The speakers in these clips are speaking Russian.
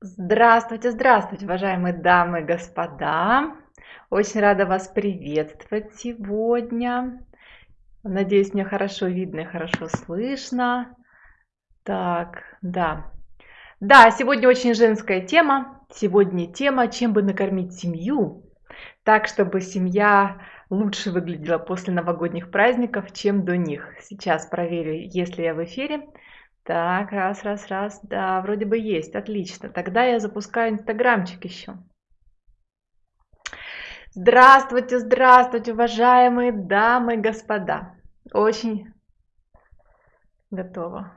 Здравствуйте, здравствуйте, уважаемые дамы и господа. Очень рада вас приветствовать сегодня. Надеюсь, меня хорошо видно и хорошо слышно. Так, да. Да, сегодня очень женская тема. Сегодня тема, чем бы накормить семью, так, чтобы семья лучше выглядела после новогодних праздников, чем до них. Сейчас проверю, если я в эфире. Так, раз, раз, раз. Да, вроде бы есть. Отлично. Тогда я запускаю инстаграмчик еще. Здравствуйте, здравствуйте, уважаемые дамы и господа. Очень готово.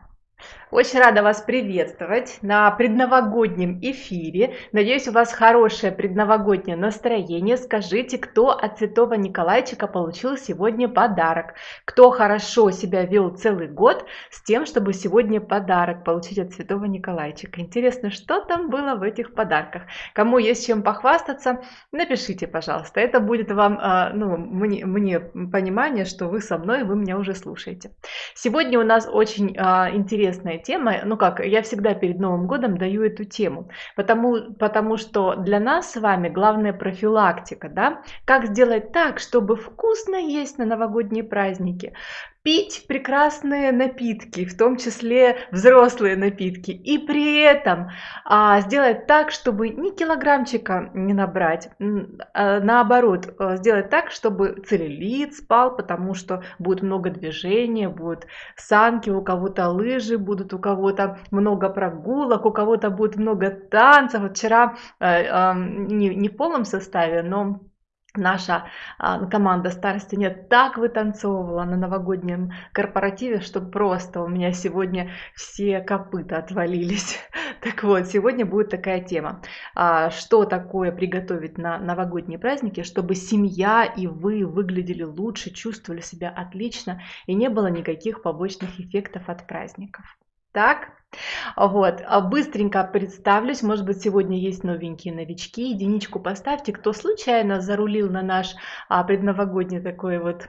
Очень рада вас приветствовать на предновогоднем эфире. Надеюсь, у вас хорошее предновогоднее настроение. Скажите, кто от Святого Николайчика получил сегодня подарок? Кто хорошо себя вел целый год с тем, чтобы сегодня подарок получить от Святого Николайчика? Интересно, что там было в этих подарках? Кому есть чем похвастаться, напишите, пожалуйста. Это будет вам, а, ну, мне, мне понимание, что вы со мной, вы меня уже слушаете. Сегодня у нас очень а, интересная тема, ну как, я всегда перед Новым годом даю эту тему, потому, потому что для нас с вами главная профилактика, да, как сделать так, чтобы вкусно есть на новогодние праздники, пить прекрасные напитки, в том числе взрослые напитки, и при этом а, сделать так, чтобы ни килограммчика не набрать, а, наоборот, а, сделать так, чтобы целлюлит спал, потому что будет много движения, будут санки, у кого-то лыжи будут, у кого-то много прогулок, у кого-то будет много танцев. Вот вчера а, а, не, не в полном составе, но наша а, команда старости нет так вытанцовывала на новогоднем корпоративе, что просто у меня сегодня все копыта отвалились. Так вот, сегодня будет такая тема. А, что такое приготовить на новогодние праздники, чтобы семья и вы выглядели лучше, чувствовали себя отлично и не было никаких побочных эффектов от праздников. Так, вот, а быстренько представлюсь, может быть, сегодня есть новенькие новички, единичку поставьте, кто случайно зарулил на наш а, предновогодний такой вот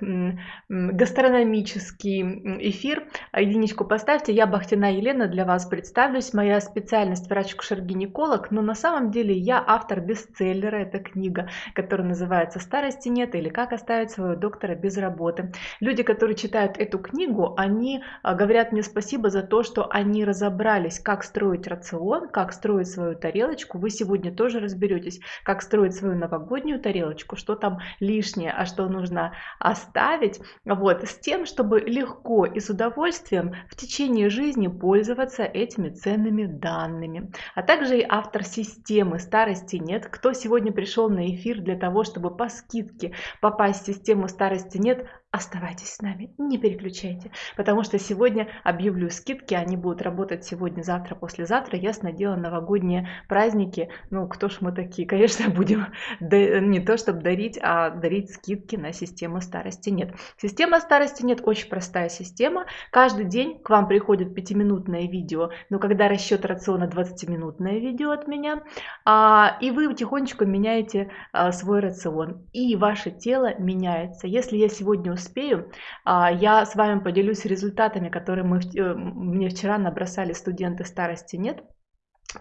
гастрономический эфир, а, единичку поставьте, я Бахтина Елена для вас представлюсь, моя специальность врач-кушер-гинеколог, но на самом деле я автор бестселлера, это книга, которая называется «Старости нет» или «Как оставить своего доктора без работы». Люди, которые читают эту книгу, они говорят мне спасибо за то, что они разобрались разобрались, как строить рацион, как строить свою тарелочку, вы сегодня тоже разберетесь, как строить свою новогоднюю тарелочку, что там лишнее, а что нужно оставить, вот, с тем, чтобы легко и с удовольствием в течение жизни пользоваться этими ценными данными. А также и автор системы «Старости нет». Кто сегодня пришел на эфир для того, чтобы по скидке попасть в систему «Старости нет», Оставайтесь с нами, не переключайте, потому что сегодня объявлю скидки, они будут работать сегодня, завтра, послезавтра. Ясно дело, новогодние праздники, ну кто ж мы такие, конечно, будем не то чтобы дарить, а дарить скидки на систему старости нет. Система старости нет, очень простая система. Каждый день к вам приходит пятиминутное видео, но когда расчет рациона 20-минутное видео от меня, а, и вы тихонечко меняете а, свой рацион, и ваше тело меняется. Если я сегодня успею, а, я с вами поделюсь результатами, которые мы, э, мне вчера набросали студенты старости нет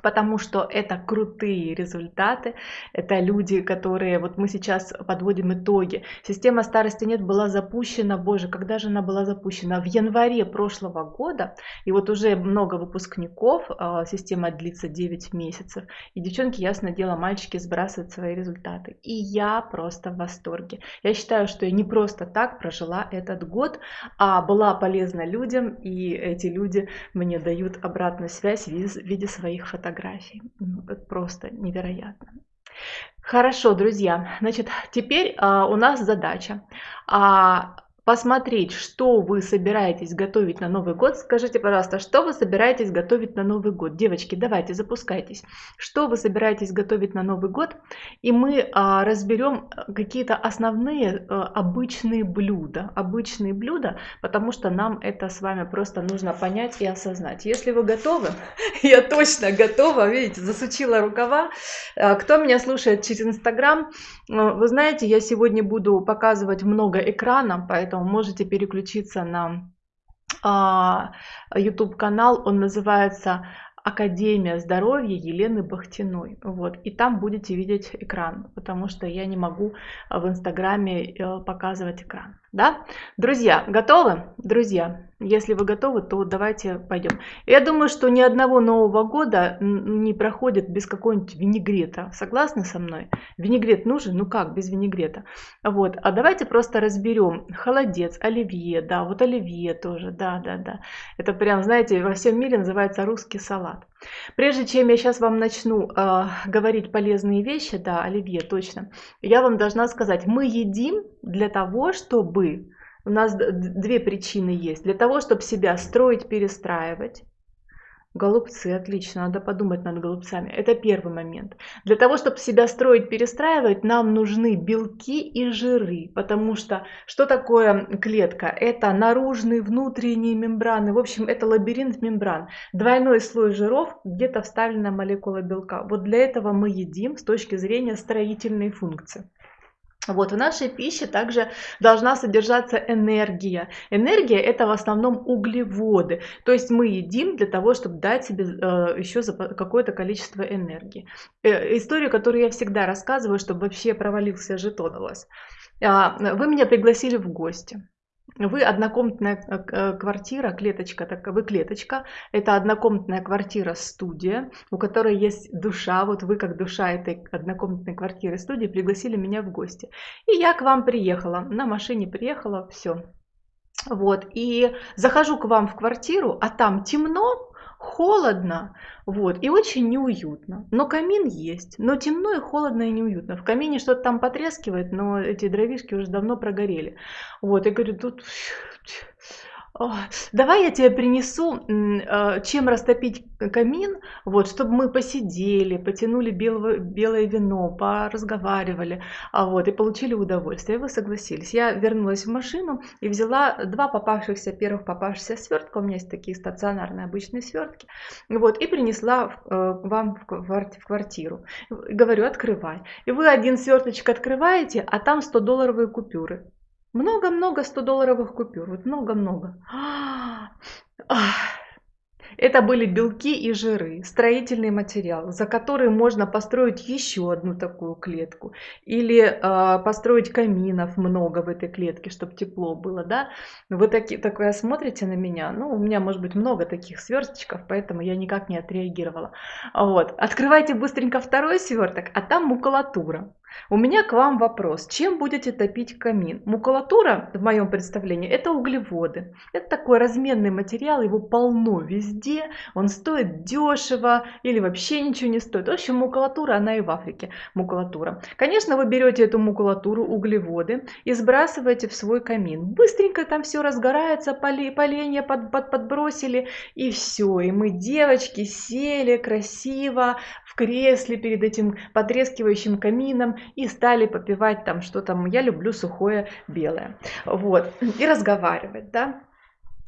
потому что это крутые результаты, это люди, которые, вот мы сейчас подводим итоги. Система старости нет была запущена, боже, когда же она была запущена? В январе прошлого года, и вот уже много выпускников, а, система длится 9 месяцев, и девчонки, ясно дело, мальчики сбрасывают свои результаты. И я просто в восторге. Я считаю, что я не просто так прожила этот год, а была полезна людям, и эти люди мне дают обратную связь в виде своих фотографий фотографий. Ну, просто невероятно. Хорошо, друзья. Значит, теперь а, у нас задача а, посмотреть, что вы собираетесь готовить на Новый год. Скажите, пожалуйста, что вы собираетесь готовить на Новый год? Девочки, давайте, запускайтесь. Что вы собираетесь готовить на Новый год? И мы а, разберем э, какие-то основные а, обычные блюда. Обычные блюда, потому что нам это с вами просто нужно понять и осознать. Если вы готовы, я точно готова, видите, засучила рукава. А, кто меня слушает через Инстаграм, вы знаете, я сегодня буду показывать много экрана, поэтому поэтому можете переключиться на а, YouTube канал, он называется Академия здоровья Елены Бахтиной. Вот. И там будете видеть экран, потому что я не могу в Инстаграме э, показывать экран. Да? Друзья, готовы? Друзья, если вы готовы, то давайте пойдем. Я думаю, что ни одного Нового года не проходит без какого-нибудь винегрета. Согласны со мной? Винегрет нужен? Ну как, без винегрета? Вот. А давайте просто разберем. Холодец, оливье, да, вот оливье тоже, да, да, да. Это прям, знаете, во всем мире называется русский салат. Прежде чем я сейчас вам начну э, говорить полезные вещи, да, оливье, точно, я вам должна сказать, мы едим для того, чтобы... У нас две причины есть. Для того, чтобы себя строить, перестраивать. Голубцы, отлично, надо подумать над голубцами. Это первый момент. Для того, чтобы себя строить, перестраивать, нам нужны белки и жиры. Потому что что такое клетка? Это наружные, внутренние мембраны. В общем, это лабиринт мембран. Двойной слой жиров, где-то вставлена молекула белка. Вот для этого мы едим с точки зрения строительной функции. Вот, в нашей пище также должна содержаться энергия. Энергия это в основном углеводы. То есть мы едим для того, чтобы дать себе э, еще какое-то количество энергии. Э, историю, которую я всегда рассказываю, чтобы вообще провалился жетон у вас. Э, вы меня пригласили в гости. Вы однокомнатная э, э, квартира, клеточка, так вы клеточка. Это однокомнатная квартира-студия, у которой есть душа. Вот вы, как душа этой однокомнатной квартиры-студии, пригласили меня в гости. И я к вам приехала, на машине приехала, все. Вот, и захожу к вам в квартиру, а там темно, холодно, вот, и очень неуютно. Но камин есть, но темно и холодно и неуютно. В камине что-то там потрескивает, но эти дровишки уже давно прогорели. Вот, я говорю, тут Давай я тебе принесу, э, чем растопить камин, вот, чтобы мы посидели, потянули белого, белое вино, поразговаривали, а вот, и получили удовольствие. И вы согласились. Я вернулась в машину и взяла два попавшихся, первых попавшихся свертка, у меня есть такие стационарные обычные свертки, вот, и принесла э, вам в квартиру. Говорю, открывай. И вы один сверточек открываете, а там 100-долларовые купюры. Много-много 100-долларовых купюр. Вот много-много. Это были белки и жиры, строительный материал, за который можно построить еще одну такую клетку. Или э, построить каминов много в этой клетке, чтобы тепло было. Да? Вы таки, такое смотрите на меня. Ну, у меня может быть много таких сверсточков, поэтому я никак не отреагировала. Вот. Открывайте быстренько второй сверток, а там макулатура. У меня к вам вопрос. Чем будете топить камин? Макулатура, в моем представлении, это углеводы. Это такой разменный материал, его полно везде. Он стоит дешево или вообще ничего не стоит. В общем, макулатура, она и в Африке макулатура. Конечно, вы берете эту макулатуру, углеводы, и сбрасываете в свой камин. Быстренько там все разгорается, поленья под, под, подбросили, и все. И мы, девочки, сели красиво в кресле перед этим потрескивающим камином и стали попивать там что там, я люблю сухое белое, вот, и разговаривать, да.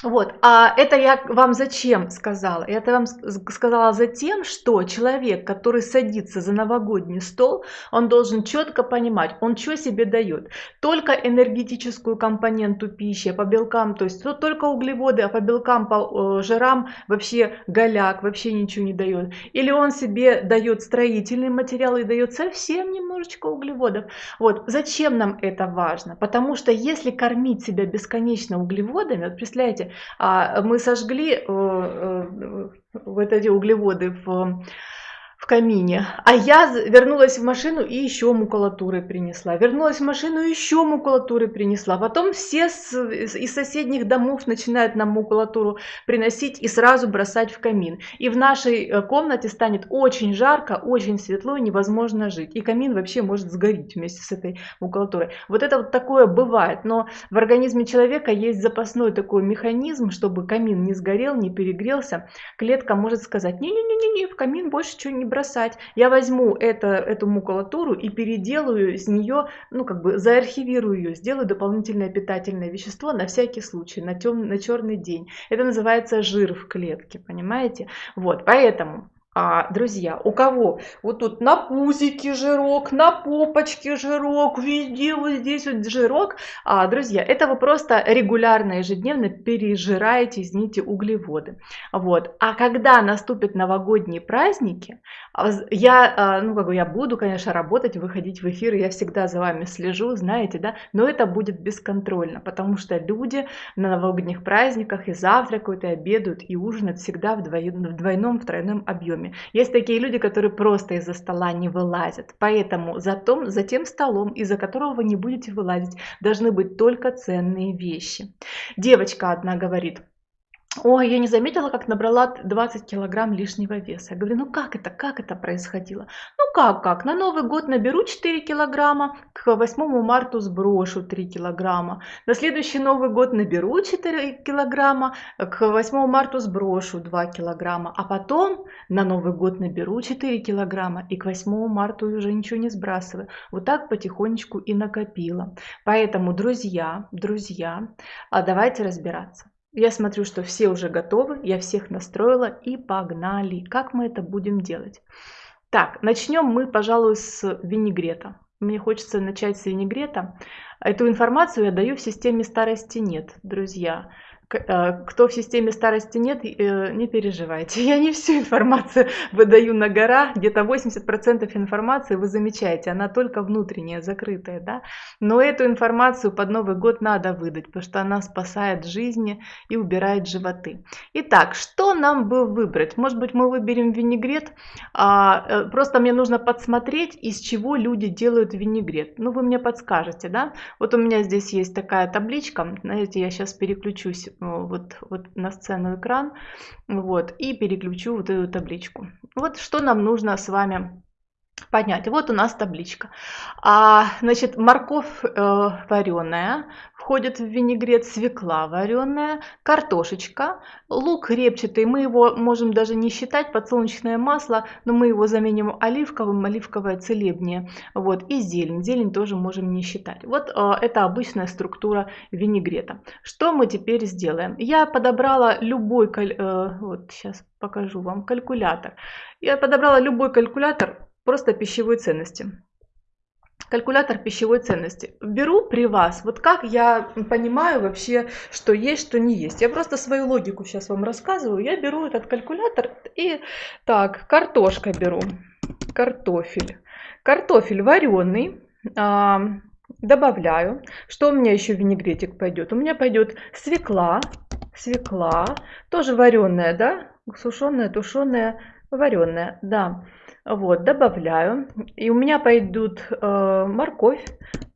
Вот, а это я вам зачем сказала? Это вам сказала за тем, что человек, который садится за новогодний стол, он должен четко понимать, он что себе дает. Только энергетическую компоненту пищи, а по белкам, то есть только углеводы, а по белкам, по э, жирам вообще голяк, вообще ничего не дает. Или он себе дает строительный материал и дает совсем немножечко углеводов. Вот, зачем нам это важно? Потому что если кормить себя бесконечно углеводами, вот представляете, мы сожгли э, э, вот эти углеводы в в камине. А я вернулась в машину и еще макулатуры принесла. Вернулась в машину и еще макулатуры принесла. Потом все из соседних домов начинают нам макулатуру приносить и сразу бросать в камин. И в нашей э, комнате станет очень жарко, очень светло, невозможно жить. И камин вообще может сгореть вместе с этой макулатурой. Вот это вот такое бывает. Но в организме человека есть запасной такой механизм, чтобы камин не сгорел, не перегрелся. Клетка может сказать, не-не-не, в камин больше ничего не бросать. Я возьму это, эту макулатуру и переделаю из нее, ну как бы заархивирую ее, сделаю дополнительное питательное вещество на всякий случай, на, тем, на черный день. Это называется жир в клетке, понимаете? Вот, поэтому А, друзья, у кого вот тут на пузике жирок, на попочке жирок, везде вот здесь вот жирок, а, друзья, это вы просто регулярно, ежедневно пережираете, извините, углеводы. Вот. А когда наступят новогодние праздники, я, а, ну, как бы я буду, конечно, работать, выходить в эфир, я всегда за вами слежу, знаете, да, но это будет бесконтрольно, потому что люди на новогодних праздниках и завтракают, и обедают, и ужинают всегда в двойном, в тройном объеме. Есть такие люди, которые просто из-за стола не вылазят. Поэтому за, том, за тем столом, из-за которого вы не будете вылазить, должны быть только ценные вещи. Девочка одна говорит, Ой, я не заметила, как набрала 20 килограмм лишнего веса. Я говорю, ну как это, как это происходило? Ну как, как, на Новый год наберу 4 килограмма, к 8 марта сброшу 3 килограмма. На следующий Новый год наберу 4 килограмма, к 8 марта сброшу 2 килограмма. А потом на Новый год наберу 4 килограмма и к 8 марта уже ничего не сбрасываю. Вот так потихонечку и накопила. Поэтому, друзья, друзья, а давайте разбираться. Я смотрю, что все уже готовы, я всех настроила и погнали. Как мы это будем делать? Так, начнем мы, пожалуй, с винегрета. Мне хочется начать с винегрета. Эту информацию я даю в системе старости нет, друзья. Э, кто в системе старости нет, э, не переживайте. Я не всю информацию выдаю на гора, где-то 80% информации вы замечаете, она только внутренняя, закрытая, да. Но эту информацию под Новый год надо выдать, потому что она спасает жизни и убирает животы. Итак, что нам бы выбрать? Может быть, мы выберем винегрет, а, э, просто мне нужно подсмотреть, из чего люди делают винегрет. Ну, вы мне подскажете, да? Вот у меня здесь есть такая табличка, знаете, я сейчас переключусь вот, вот на сцену экран, вот, и переключу вот эту табличку. Вот что нам нужно с вами понять. Вот у нас табличка. А, значит, морковь э, вареная, входит в винегрет свекла вареная, картошечка, лук репчатый, мы его можем даже не считать, подсолнечное масло, но мы его заменим оливковым, оливковое целебнее, вот, и зелень, зелень тоже можем не считать. Вот э, это обычная структура винегрета. Что мы теперь сделаем? Я подобрала любой, э, вот сейчас покажу вам, калькулятор. Я подобрала любой калькулятор, просто пищевой ценности. Калькулятор пищевой ценности. Беру при вас, вот как я понимаю вообще, что есть, что не есть. Я просто свою логику сейчас вам рассказываю. Я беру этот калькулятор и так, картошка беру, картофель. Картофель вареный, а, добавляю. Что у меня еще винегретик пойдет? У меня пойдет свекла, свекла, тоже вареная, да, сушеная, тушеная, вареная, да. Вот, добавляю. И у меня пойдут э, морковь,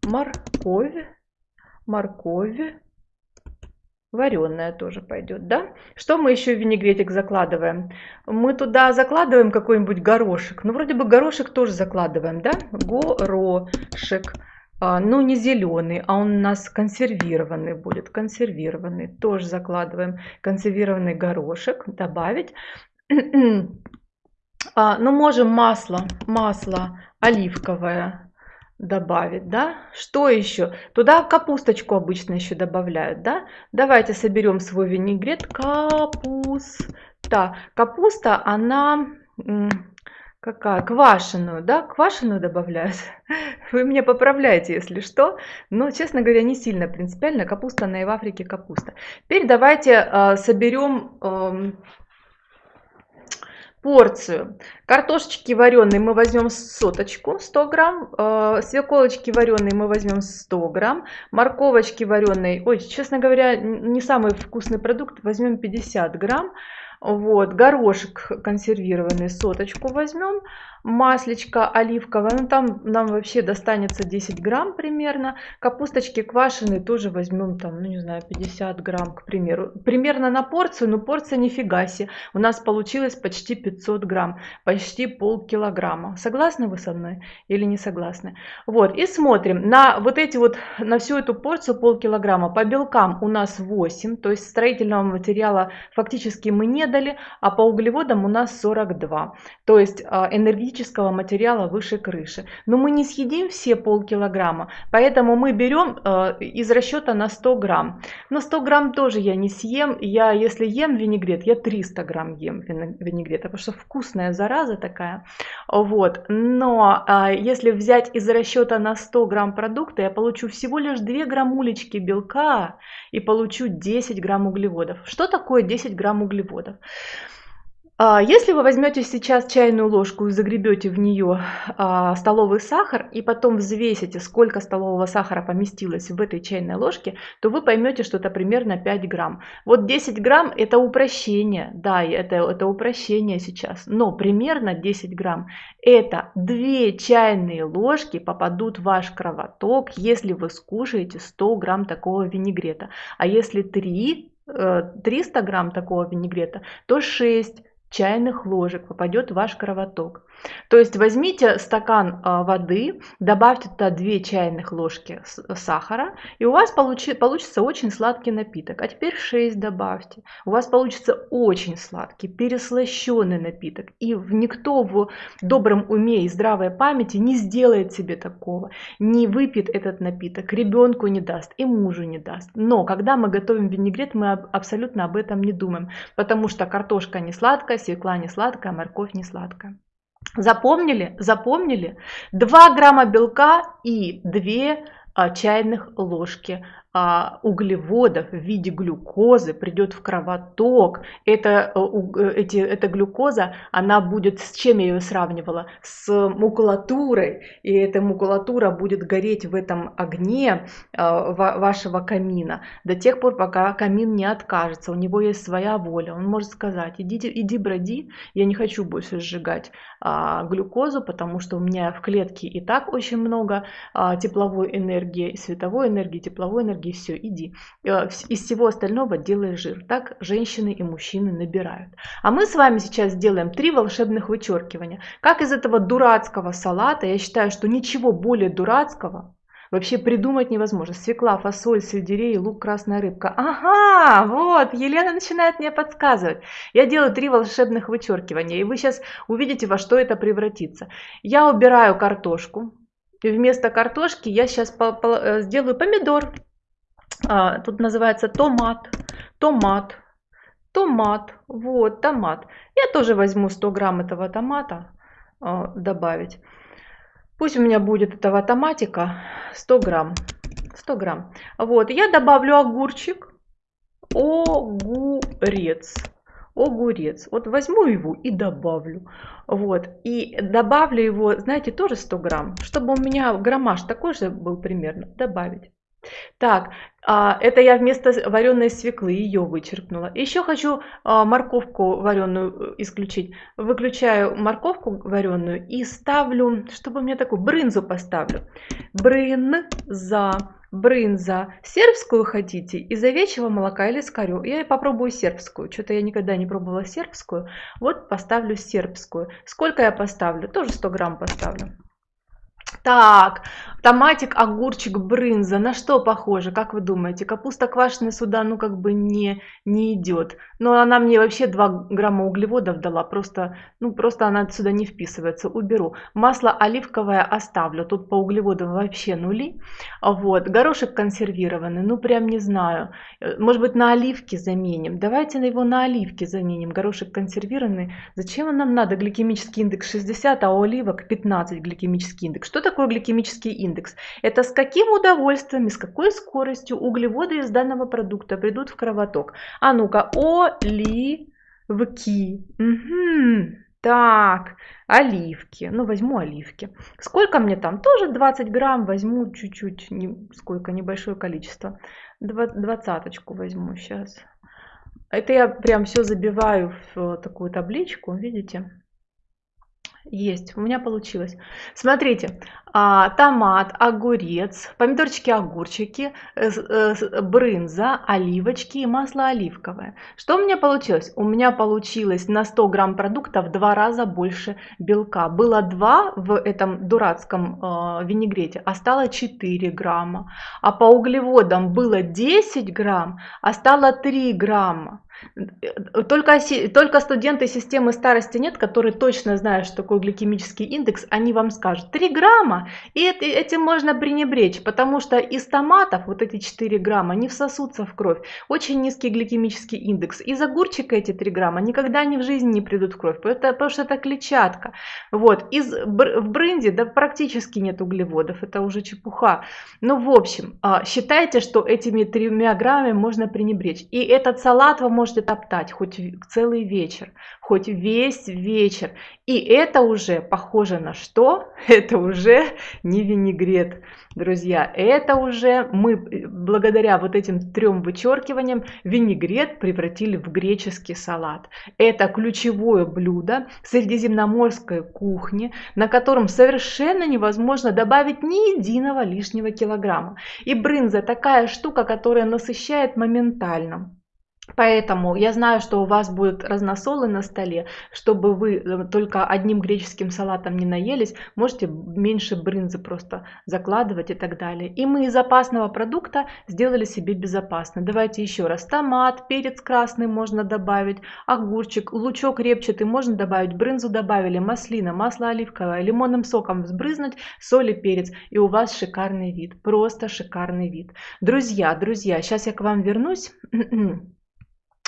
морковь, морковь, вареная тоже пойдет, да? Что мы еще в винегретик закладываем? Мы туда закладываем какой-нибудь горошек. Ну, вроде бы горошек тоже закладываем, да? Горошек. А, ну, не зеленый, а он у нас консервированный будет. Консервированный. Тоже закладываем консервированный горошек. Добавить. А, ну, можем масло, масло оливковое добавить, да. Что еще? Туда капусточку обычно еще добавляют, да. Давайте соберем свой винегрет. Капуста. Капуста, она какая? Квашеную, да? Квашеную добавляют. Вы меня поправляете, если что. Но, честно говоря, не сильно принципиально. Капуста, она и в Африке капуста. Теперь давайте э, соберем э, порцию. Картошечки вареной мы возьмем соточку 100 грамм, э, свеколочки вареной мы возьмем 100 грамм, морковочки вареной, ой, честно говоря, не самый вкусный продукт, возьмем 50 грамм, вот, горошек консервированный, соточку возьмем, маслечко оливковое, ну там нам вообще достанется 10 грамм примерно. Капусточки квашеные тоже возьмем там, ну не знаю, 50 грамм, к примеру. Примерно на порцию, но порция нифига себе. У нас получилось почти 500 грамм, почти полкилограмма. Согласны вы со мной или не согласны? Вот, и смотрим на вот эти вот, на всю эту порцию полкилограмма. По белкам у нас 8, то есть строительного материала фактически мы не дали, а по углеводам у нас 42. То есть а, энергетического материала выше крыши. Но мы не съедим все полкилограмма, поэтому мы берем а, из расчета на 100 грамм. Но 100 грамм тоже я не съем. Я, если ем винегрет, я 300 грамм ем винегрета, потому что вкусная зараза такая. Вот. Но а, если взять из расчета на 100 грамм продукта, я получу всего лишь 2 граммулечки белка и получу 10 грамм углеводов. Что такое 10 грамм углеводов? А, если вы возьмете сейчас чайную ложку и загребете в нее а, столовый сахар и потом взвесите, сколько столового сахара поместилось в этой чайной ложке, то вы поймете, что это примерно 5 грамм. Вот 10 грамм это упрощение, да, это, это упрощение сейчас, но примерно 10 грамм это 2 чайные ложки попадут в ваш кровоток, если вы скушаете 100 грамм такого винегрета. А если 3 300 э, грамм такого винегрета, то 6 чайных ложек попадет в ваш кровоток. То есть возьмите стакан а, воды, добавьте туда 2 чайных ложки сахара, и у вас получи, получится очень сладкий напиток. А теперь 6 добавьте. У вас получится очень сладкий, переслащенный напиток. И никто в добром уме и здравой памяти не сделает себе такого, не выпьет этот напиток, ребенку не даст и мужу не даст. Но когда мы готовим винегрет, мы абсолютно об этом не думаем, потому что картошка не сладкая, свекла не сладкая, морковь не сладкая. Запомнили? Запомнили? 2 грамма белка и 2 а, чайных ложки а, углеводов в виде глюкозы придет в кровоток. Это, э, э, эти, эта глюкоза, она будет, с чем я ее сравнивала? С макулатурой. И эта макулатура будет гореть в этом огне а, вашего камина до тех пор, пока камин не откажется. У него есть своя воля. Он может сказать, идите, иди броди, я не хочу больше сжигать а, глюкозу, потому что у меня в клетке и так очень много тепловой энергии, световой энергии, тепловой энергии и все, иди. Э, из всего остального делай жир. Так женщины и мужчины набирают. А мы с вами сейчас сделаем три волшебных вычеркивания. Как из этого дурацкого салата, я считаю, что ничего более дурацкого Вообще придумать невозможно. Свекла, фасоль, сельдерей, лук, красная рыбка. Ага, вот, Елена начинает мне подсказывать. Я делаю три волшебных вычеркивания, и вы сейчас увидите, во что это превратится. Я убираю картошку. И вместо картошки я сейчас э, сделаю помидор. А, тут называется томат, томат, томат, вот, томат. Я тоже возьму 100 грамм этого томата а, добавить. Пусть у меня будет этого томатика 100 грамм. 100 грамм. Вот, я добавлю огурчик, огурец огурец. Вот возьму его и добавлю. Вот. И добавлю его, знаете, тоже 100 грамм, чтобы у меня граммаж такой же был примерно. Добавить. Так, а, это я вместо вареной свеклы ее вычеркнула. Еще хочу а, морковку вареную э, исключить. Выключаю морковку вареную и ставлю, чтобы мне такую брынзу поставлю. Брынза, брынза. Сербскую хотите? Из овечьего молока или с корю? Я попробую сербскую. Что-то я никогда не пробовала сербскую. Вот поставлю сербскую. Сколько я поставлю? Тоже 100 грамм поставлю. Так, томатик, огурчик, брынза. На что похоже, как вы думаете? Капуста квашеная сюда, ну, как бы не, не идет. Но она мне вообще 2 грамма углеводов дала. Просто, ну, просто она сюда не вписывается. Уберу. Масло оливковое оставлю. Тут по углеводам вообще нули. Вот. Горошек консервированный. Ну, прям не знаю. Э, может быть, на оливки заменим. Давайте его на оливки заменим. Горошек консервированный. Зачем нам надо? Гликемический индекс 60, а у оливок 15 гликемический индекс. Что такое гликемический индекс? Это с каким удовольствием и с какой скоростью углеводы из данного продукта придут в кровоток. А ну-ка, оливки. Угу. Так, оливки. Ну, возьму оливки. Сколько мне там? Тоже 20 грамм. Возьму чуть-чуть, не, сколько, небольшое количество. Двадцаточку возьму сейчас. Это я прям все забиваю в такую табличку, видите? Есть, у меня получилось. Смотрите, а, томат, огурец, помидорчики, огурчики, э, э, брынза, оливочки и масло оливковое. Что у меня получилось? У меня получилось на 100 грамм продукта в два раза больше белка. Было 2 в этом дурацком э, винегрете, а стало 4 грамма. А по углеводам было 10 грамм, а стало 3 грамма. Только, только студенты системы старости нет, которые точно знают, что такое гликемический индекс, они вам скажут 3 грамма, и этим можно пренебречь, потому что из томатов вот эти 4 грамма не всосутся в кровь. Очень низкий гликемический индекс. Из огурчика эти 3 грамма никогда ни в жизни не придут в кровь, потому, что это клетчатка. Вот. Из, в бренде да, практически нет углеводов, это уже чепуха. Ну, в общем, а, считайте, что этими 3 граммами можно пренебречь. И этот салат вы можете топтать хоть целый вечер, хоть весь вечер. И это уже похоже на что? Это уже не винегрет, друзья. Это уже мы благодаря вот этим трем вычеркиваниям винегрет превратили в греческий салат. Это ключевое блюдо средиземноморской кухни, на котором совершенно невозможно добавить ни единого лишнего килограмма. И брынза такая штука, которая насыщает моментально. Поэтому я знаю, что у вас будут разносолы на столе, чтобы вы э, только одним греческим салатом не наелись, можете меньше брынзы просто закладывать и так далее. И мы из опасного продукта сделали себе безопасно. Давайте еще раз. Томат, перец красный можно добавить, огурчик, лучок репчатый можно добавить, брынзу добавили, маслина, масло оливковое, лимонным соком взбрызнуть, соль и перец. И у вас шикарный вид, просто шикарный вид. Друзья, друзья, сейчас я к вам вернусь.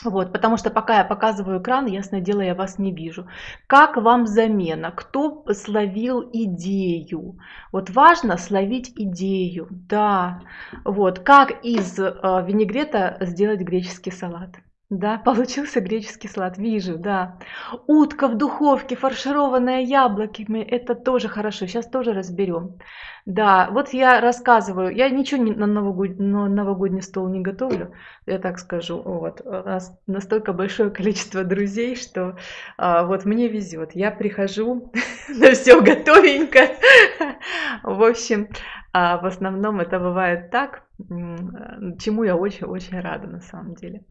Вот, потому что пока я показываю экран, ясное дело, я вас не вижу. Как вам замена? Кто словил идею? Вот важно словить идею, да. Вот, как из э, винегрета сделать греческий салат? Да, получился греческий салат, вижу, да. Утка в духовке, фаршированная яблоками, это тоже хорошо, сейчас тоже разберем. Да, вот я рассказываю, я ничего на, новогод... на новогодний стол не готовлю, я так скажу. Вот, у нас настолько большое количество друзей, что а, вот мне везет. Я прихожу, на все готовенько. В общем, а в основном это бывает так, чему я очень-очень рада на самом деле.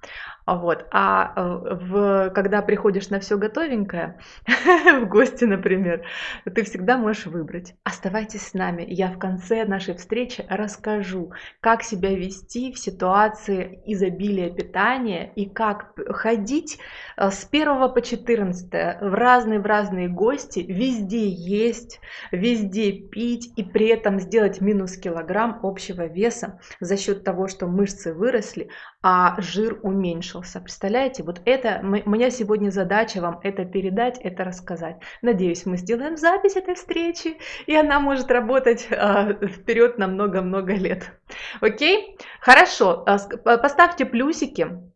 Вот. А э, в, когда приходишь на все готовенькое, в гости, например, ты всегда можешь выбрать. Оставайтесь с нами. Я в конце нашей встречи расскажу, как себя вести в ситуации изобилия питания и как ходить э, с 1 по 14 в разные в разные гости, везде есть, везде пить и при этом сделать минус килограмм общего веса за счет того, что мышцы выросли, а жир уменьшился. Представляете, вот это, меня сегодня задача вам это передать, это рассказать. Надеюсь, мы сделаем запись этой встречи, и она может работать э, вперед на много-много лет. Окей? Хорошо, а, поставьте плюсики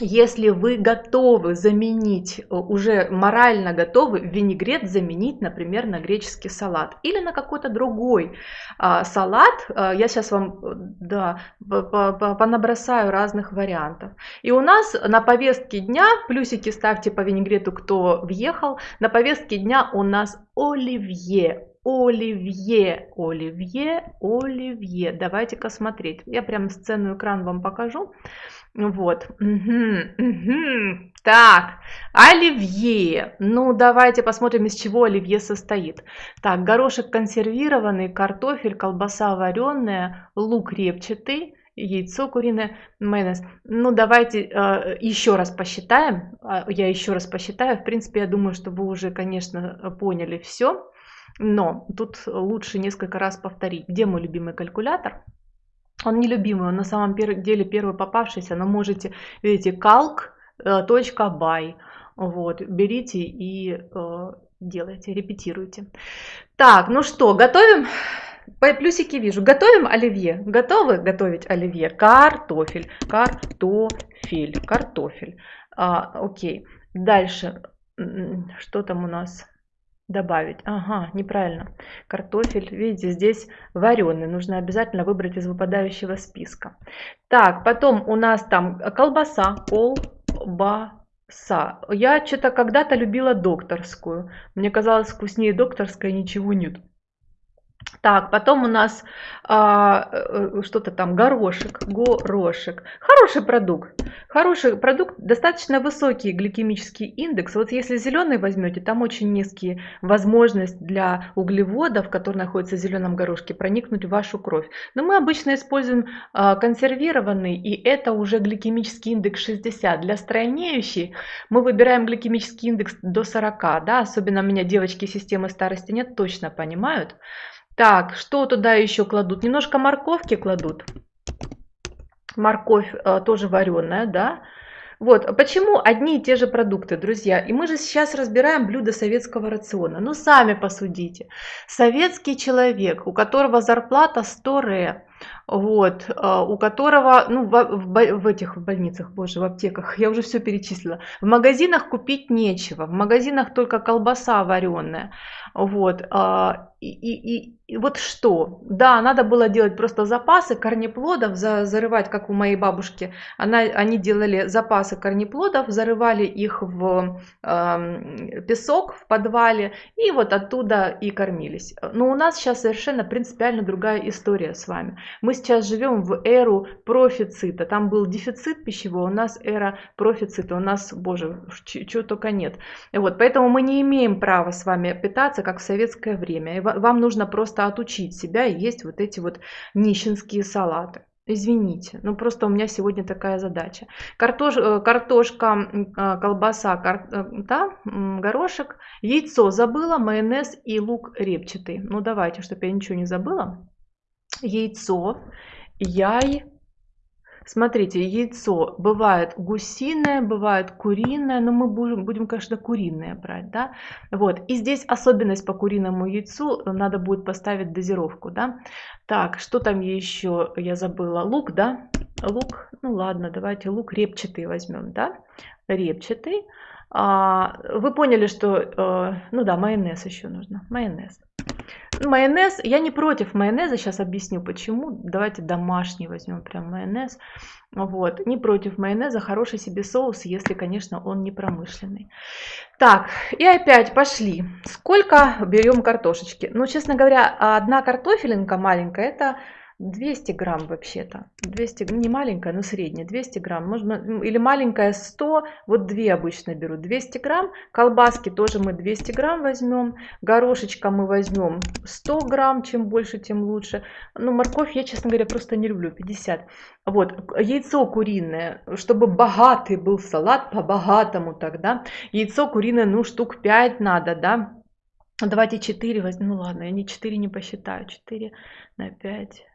если вы готовы заменить, э, уже морально готовы винегрет заменить, например, на греческий салат или на какой-то другой а, салат, а, я сейчас вам э, да, понабросаю разных вариантов. И у нас на повестке дня, плюсики ставьте по винегрету, кто въехал, на повестке дня у нас оливье, Оливье, Оливье, Оливье. Давайте-ка смотреть. Я прям сцену экран вам покажу. Вот. Угу, угу. Так, оливье. Ну, давайте посмотрим, из чего оливье состоит. Так, горошек консервированный, картофель, колбаса вареная, лук репчатый, яйцо куриное, майонез. Ну, давайте э, еще раз посчитаем. А, я еще раз посчитаю. В принципе, я думаю, что вы уже, конечно, поняли все. Но тут лучше несколько раз повторить. Где мой любимый калькулятор? Он нелюбимый, он на самом деле первый попавшийся, но можете, видите, calc.by, э, вот, берите и э, делайте, репетируйте. Так, ну что, готовим? Плюсики вижу. Готовим оливье. Готовы готовить оливье? Картофель. Картофель. Картофель. А, окей. Дальше. Что там у нас? Добавить. Ага, неправильно. Картофель, видите, здесь вареный. Нужно обязательно выбрать из выпадающего списка. Так, потом у нас там колбаса, колбаса. Я что-то когда-то любила докторскую. Мне казалось, вкуснее докторской ничего нет. Так, потом у нас а, э, что-то там, горошек, горошек. Хороший продукт. Хороший продукт, достаточно высокий гликемический индекс. Вот если зеленый возьмете, там очень низкие возможность для углеводов, которые находятся в зеленом горошке, проникнуть в вашу кровь. Но мы обычно используем а, консервированный, и это уже гликемический индекс 60. Для стройнеющей мы выбираем гликемический индекс до 40. Да? Особенно у меня девочки системы старости нет, точно понимают. Так, что туда еще кладут? Немножко морковки кладут. Морковь э, тоже вареная, да. Вот, почему одни и те же продукты, друзья? И мы же сейчас разбираем блюда советского рациона. Ну, сами посудите. Советский человек, у которого зарплата 100 ре, вот, а, у которого, ну, в, в, в этих больницах, боже, в аптеках, я уже все перечислила, в магазинах купить нечего, в магазинах только колбаса вареная, вот, а, и, и, и вот что, да, надо было делать просто запасы корнеплодов, за, зарывать, как у моей бабушки, она, они делали запасы корнеплодов, зарывали их в э, песок в подвале, и вот оттуда и кормились. Но у нас сейчас совершенно принципиально другая история с вами. Мы сейчас живем в эру профицита. Там был дефицит пищевой, у нас эра профицита. У нас, боже, чего только нет. Вот, поэтому мы не имеем права с вами питаться, как в советское время. И вам нужно просто отучить себя и есть вот эти вот нищенские салаты. Извините, ну просто у меня сегодня такая задача. Картош, э, картошка, э, колбаса, кар, э, да, горошек, яйцо забыла, майонез и лук репчатый. Ну давайте, чтобы я ничего не забыла яйцо, яй. Смотрите, яйцо бывает гусиное, бывает куриное, но мы будем, будем, конечно, куриное брать, да. Вот, и здесь особенность по куриному яйцу, надо будет поставить дозировку, да. Так, что там еще я забыла? Лук, да? Лук, ну ладно, давайте лук репчатый возьмем, да. Репчатый. А, вы поняли, что, э, ну да, майонез еще нужно, майонез. Майонез, я не против майонеза, сейчас объясню почему. Давайте домашний возьмем прям майонез. Вот, не против майонеза, хороший себе соус, если, конечно, он не промышленный. Так, и опять пошли. Сколько берем картошечки? Ну, честно говоря, одна картофелинка маленькая, это 200 грамм вообще-то. 200, не маленькая, но средняя, 200 грамм. Можно, или маленькая 100, вот две обычно беру. 200 грамм. Колбаски тоже мы 200 грамм возьмем. Горошечка мы возьмем 100 грамм, чем больше, тем лучше. Ну, морковь я, честно говоря, просто не люблю, 50. Вот, яйцо куриное, чтобы богатый был салат, по-богатому тогда. Яйцо куриное, ну, штук 5 надо, да. Давайте 4 возьмем. Ну ладно, я не 4 не посчитаю. 4 на 5.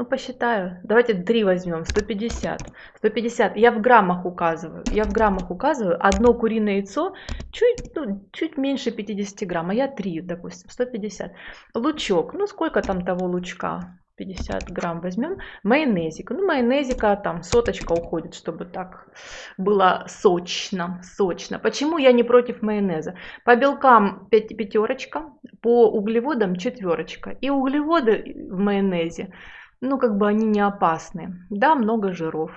Ну, посчитаю. Давайте 3 возьмем. 150. 150. Я в граммах указываю. Я в граммах указываю. Одно куриное яйцо чуть, ну, чуть меньше 50 грамм. А я 3, допустим. 150. Лучок. Ну, сколько там того лучка? 50 грамм возьмем. Майонезик. Ну, майонезика там соточка уходит, чтобы так было сочно. Сочно. Почему я не против майонеза? По белкам пятерочка, по углеводам четверочка. И углеводы в майонезе ну, как бы они не опасны. Да, много жиров.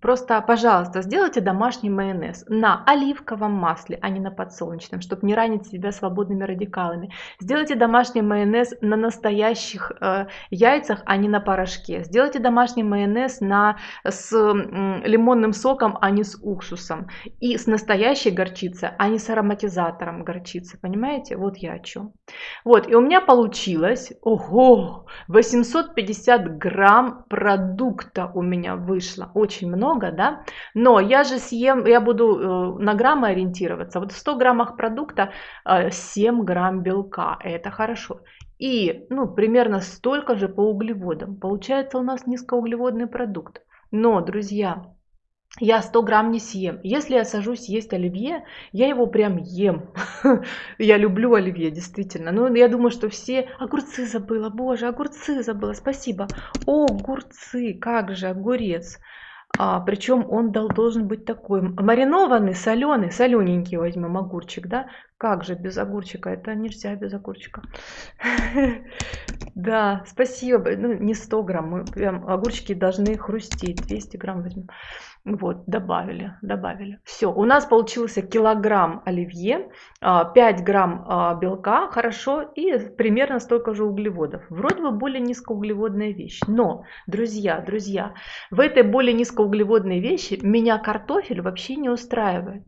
Просто, пожалуйста, сделайте домашний майонез на оливковом масле, а не на подсолнечном, чтобы не ранить себя свободными радикалами. Сделайте домашний майонез на настоящих э, яйцах, а не на порошке. Сделайте домашний майонез на, с э, лимонным соком, а не с уксусом. И с настоящей горчицей, а не с ароматизатором горчицы. Понимаете? Вот я о чем. Вот, и у меня получилось, ого, 850 грамм грамм продукта у меня вышло. Очень много, да? Но я же съем, я буду э, на граммы ориентироваться. Вот в 100 граммах продукта 7 э, грамм белка. Это хорошо. И ну, примерно столько же по углеводам. Получается у нас низкоуглеводный продукт. Но, друзья, я 100 грамм не съем. Если я сажусь есть оливье, я его прям ем. я люблю оливье, действительно. Ну, я думаю, что все... Огурцы забыла, боже, огурцы забыла, спасибо. О, огурцы, как же, огурец. А, причем он дал, должен быть такой маринованный, соленый, солененький возьмем огурчик, да? Как же без огурчика? Это нельзя без огурчика. Да, спасибо. Ну, не 100 грамм, огурчики должны хрустеть. 200 грамм возьмем. Вот, добавили, добавили. Все, у нас получился килограмм оливье, 5 а, грамм а, белка, хорошо, и примерно столько же углеводов. Вроде бы более низкоуглеводная вещь. Но, друзья, друзья, в этой более низкоуглеводной вещи меня картофель вообще не устраивает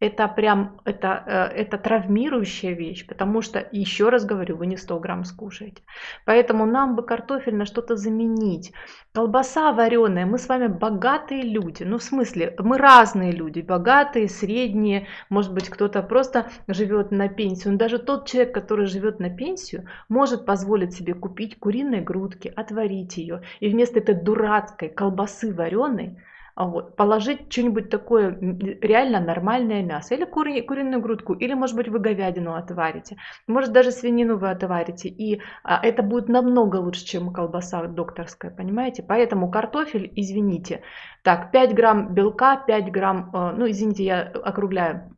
это прям, это, э, это травмирующая вещь, потому что, еще раз говорю, вы не 100 грамм скушаете. Поэтому нам бы картофель на что-то заменить. Колбаса вареная, мы с вами богатые люди. Ну, в смысле, мы разные люди, богатые, средние, может быть, кто-то просто живет на пенсию. Но даже тот человек, который живет на пенсию, может позволить себе купить куриные грудки, отварить ее. И вместо этой дурацкой колбасы вареной, вот, положить что-нибудь такое реально нормальное мясо, или кури, куриную грудку, или, может быть, вы говядину отварите, может, даже свинину вы отварите, и а, это будет намного лучше, чем колбаса докторская, понимаете? Поэтому картофель, извините, так, 5 грамм белка, 5 грамм, э, ну, извините, я округляю,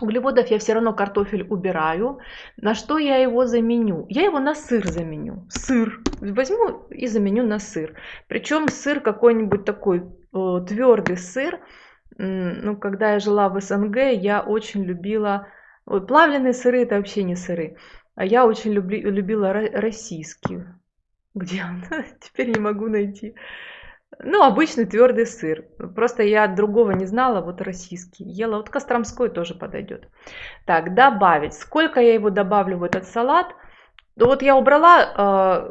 Углеводов я все равно картофель убираю. На что я его заменю? Я его на сыр заменю. Сыр. Возьму и заменю на сыр. Причем сыр какой-нибудь такой Э, твердый сыр. Ну, когда я жила в СНГ, я очень любила... Ой, плавленые сыры это вообще не сыры. А я очень люби, любила российские. Где он? Теперь не могу найти. Ну, обычный твердый сыр. Просто я другого не знала, вот российский. Ела, вот Костромской тоже подойдет. Так, добавить. Сколько я его добавлю в этот салат? Ну вот я убрала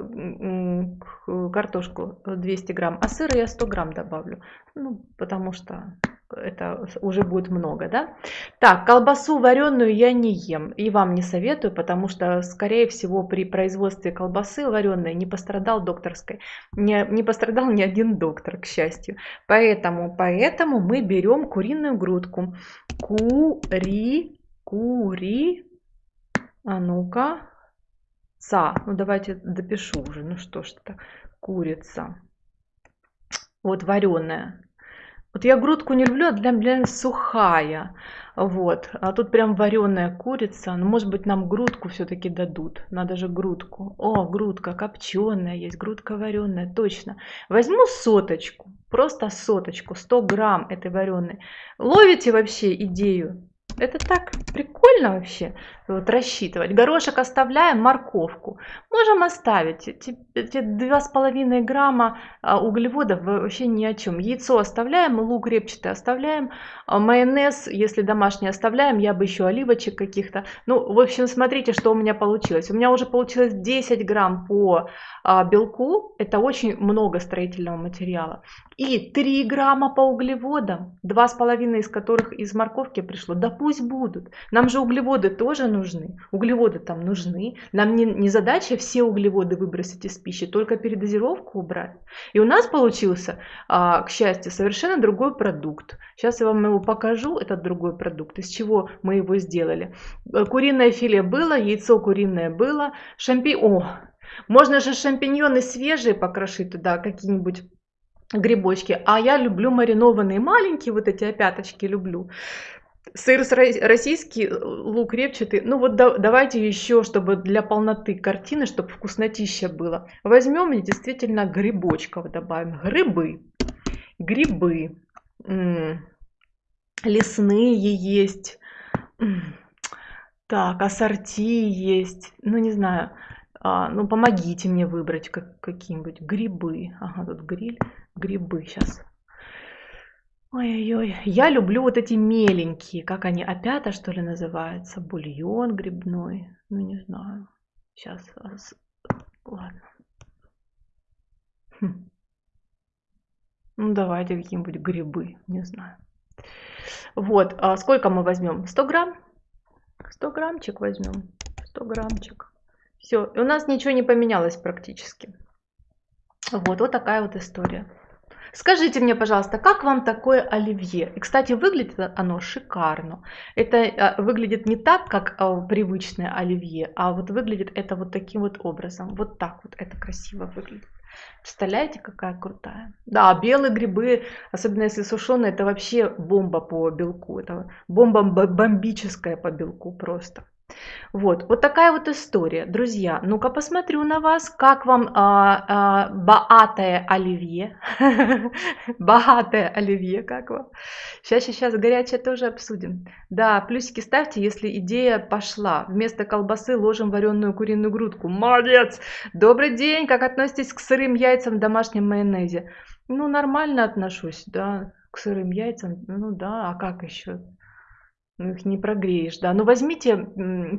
э, картошку 200 грамм, а сыра я 100 грамм добавлю. Ну, потому что это уже будет много, да? Так, колбасу вареную я не ем и вам не советую, потому что, скорее всего, при производстве колбасы вареной не пострадал докторской, не, не пострадал ни один доктор, к счастью. Поэтому, поэтому мы берем куриную грудку. Кури, кури, а ну-ка, Ца. Ну давайте допишу уже. Ну что ж это. Курица. Вот вареная. Вот я грудку не люблю, а для меня сухая. Вот. А тут прям вареная курица. Ну, может быть, нам грудку все-таки дадут. Надо же грудку. О, грудка копченая есть, грудка вареная. Точно. Возьму соточку. Просто соточку. 100 грамм этой вареной. Ловите вообще идею? Это так прикольно вообще вот, рассчитывать. Горошек оставляем, морковку. Можем оставить. Эти, эти 2,5 грамма а, углеводов вообще ни о чем. Яйцо оставляем, лук репчатый оставляем, а, майонез, если домашний оставляем, я бы еще оливочек каких-то. Ну, в общем, смотрите, что у меня получилось. У меня уже получилось 10 грамм по а, белку. Это очень много строительного материала. И 3 грамма по углеводам, 2,5 из которых из морковки пришло. Да пусть будут. Нам же углеводы тоже нужны. Углеводы там нужны. Нам не, не задача все углеводы выбросить из пищи, только передозировку убрать. И у нас получился, а, к счастью, совершенно другой продукт. Сейчас я вам его покажу, этот другой продукт, из чего мы его сделали. Э, куриное филе было, яйцо куриное было, шампи... Можно же шампиньоны свежие покрошить туда, какие-нибудь грибочки. А я люблю маринованные маленькие, вот эти опяточки люблю. Сыр российский, лук репчатый. Ну вот да, давайте еще, чтобы для полноты картины, чтобы вкуснотища было. Возьмем действительно грибочков добавим. Грибы. Грибы. Лесные есть. Так, ассорти есть. Ну не знаю. А, ну помогите мне выбрать как, какие-нибудь грибы. Ага, тут гриль грибы сейчас. Ой-ой-ой, я люблю вот эти меленькие, как они, опята что ли называются, бульон грибной, ну не знаю, сейчас, ладно. Хм. Ну давайте какие-нибудь грибы, не знаю. Вот, а сколько мы возьмем? 100 грамм? 100 граммчик возьмем, 100 граммчик. Все, у нас ничего не поменялось практически. Вот, вот такая вот история. Скажите мне, пожалуйста, как вам такое оливье? И, кстати, выглядит оно шикарно. Это а, выглядит не так, как а, привычное оливье, а вот выглядит это вот таким вот образом. Вот так вот это красиво выглядит. Представляете, какая крутая? Да, белые грибы, особенно если сушеные, это вообще бомба по белку. Это бомба бомбическая по белку просто. Вот, вот такая вот история. Друзья, ну-ка посмотрю на вас, как вам а, а, богатое оливье. богатое оливье, как вам? Сейчас, сейчас, горячее тоже обсудим. Да, плюсики ставьте, если идея пошла. Вместо колбасы ложим вареную куриную грудку. Молодец! Добрый день, как относитесь к сырым яйцам в домашнем майонезе? Ну, нормально отношусь, да, к сырым яйцам. Ну да, а как еще? Ну, их не прогреешь, да. Ну, возьмите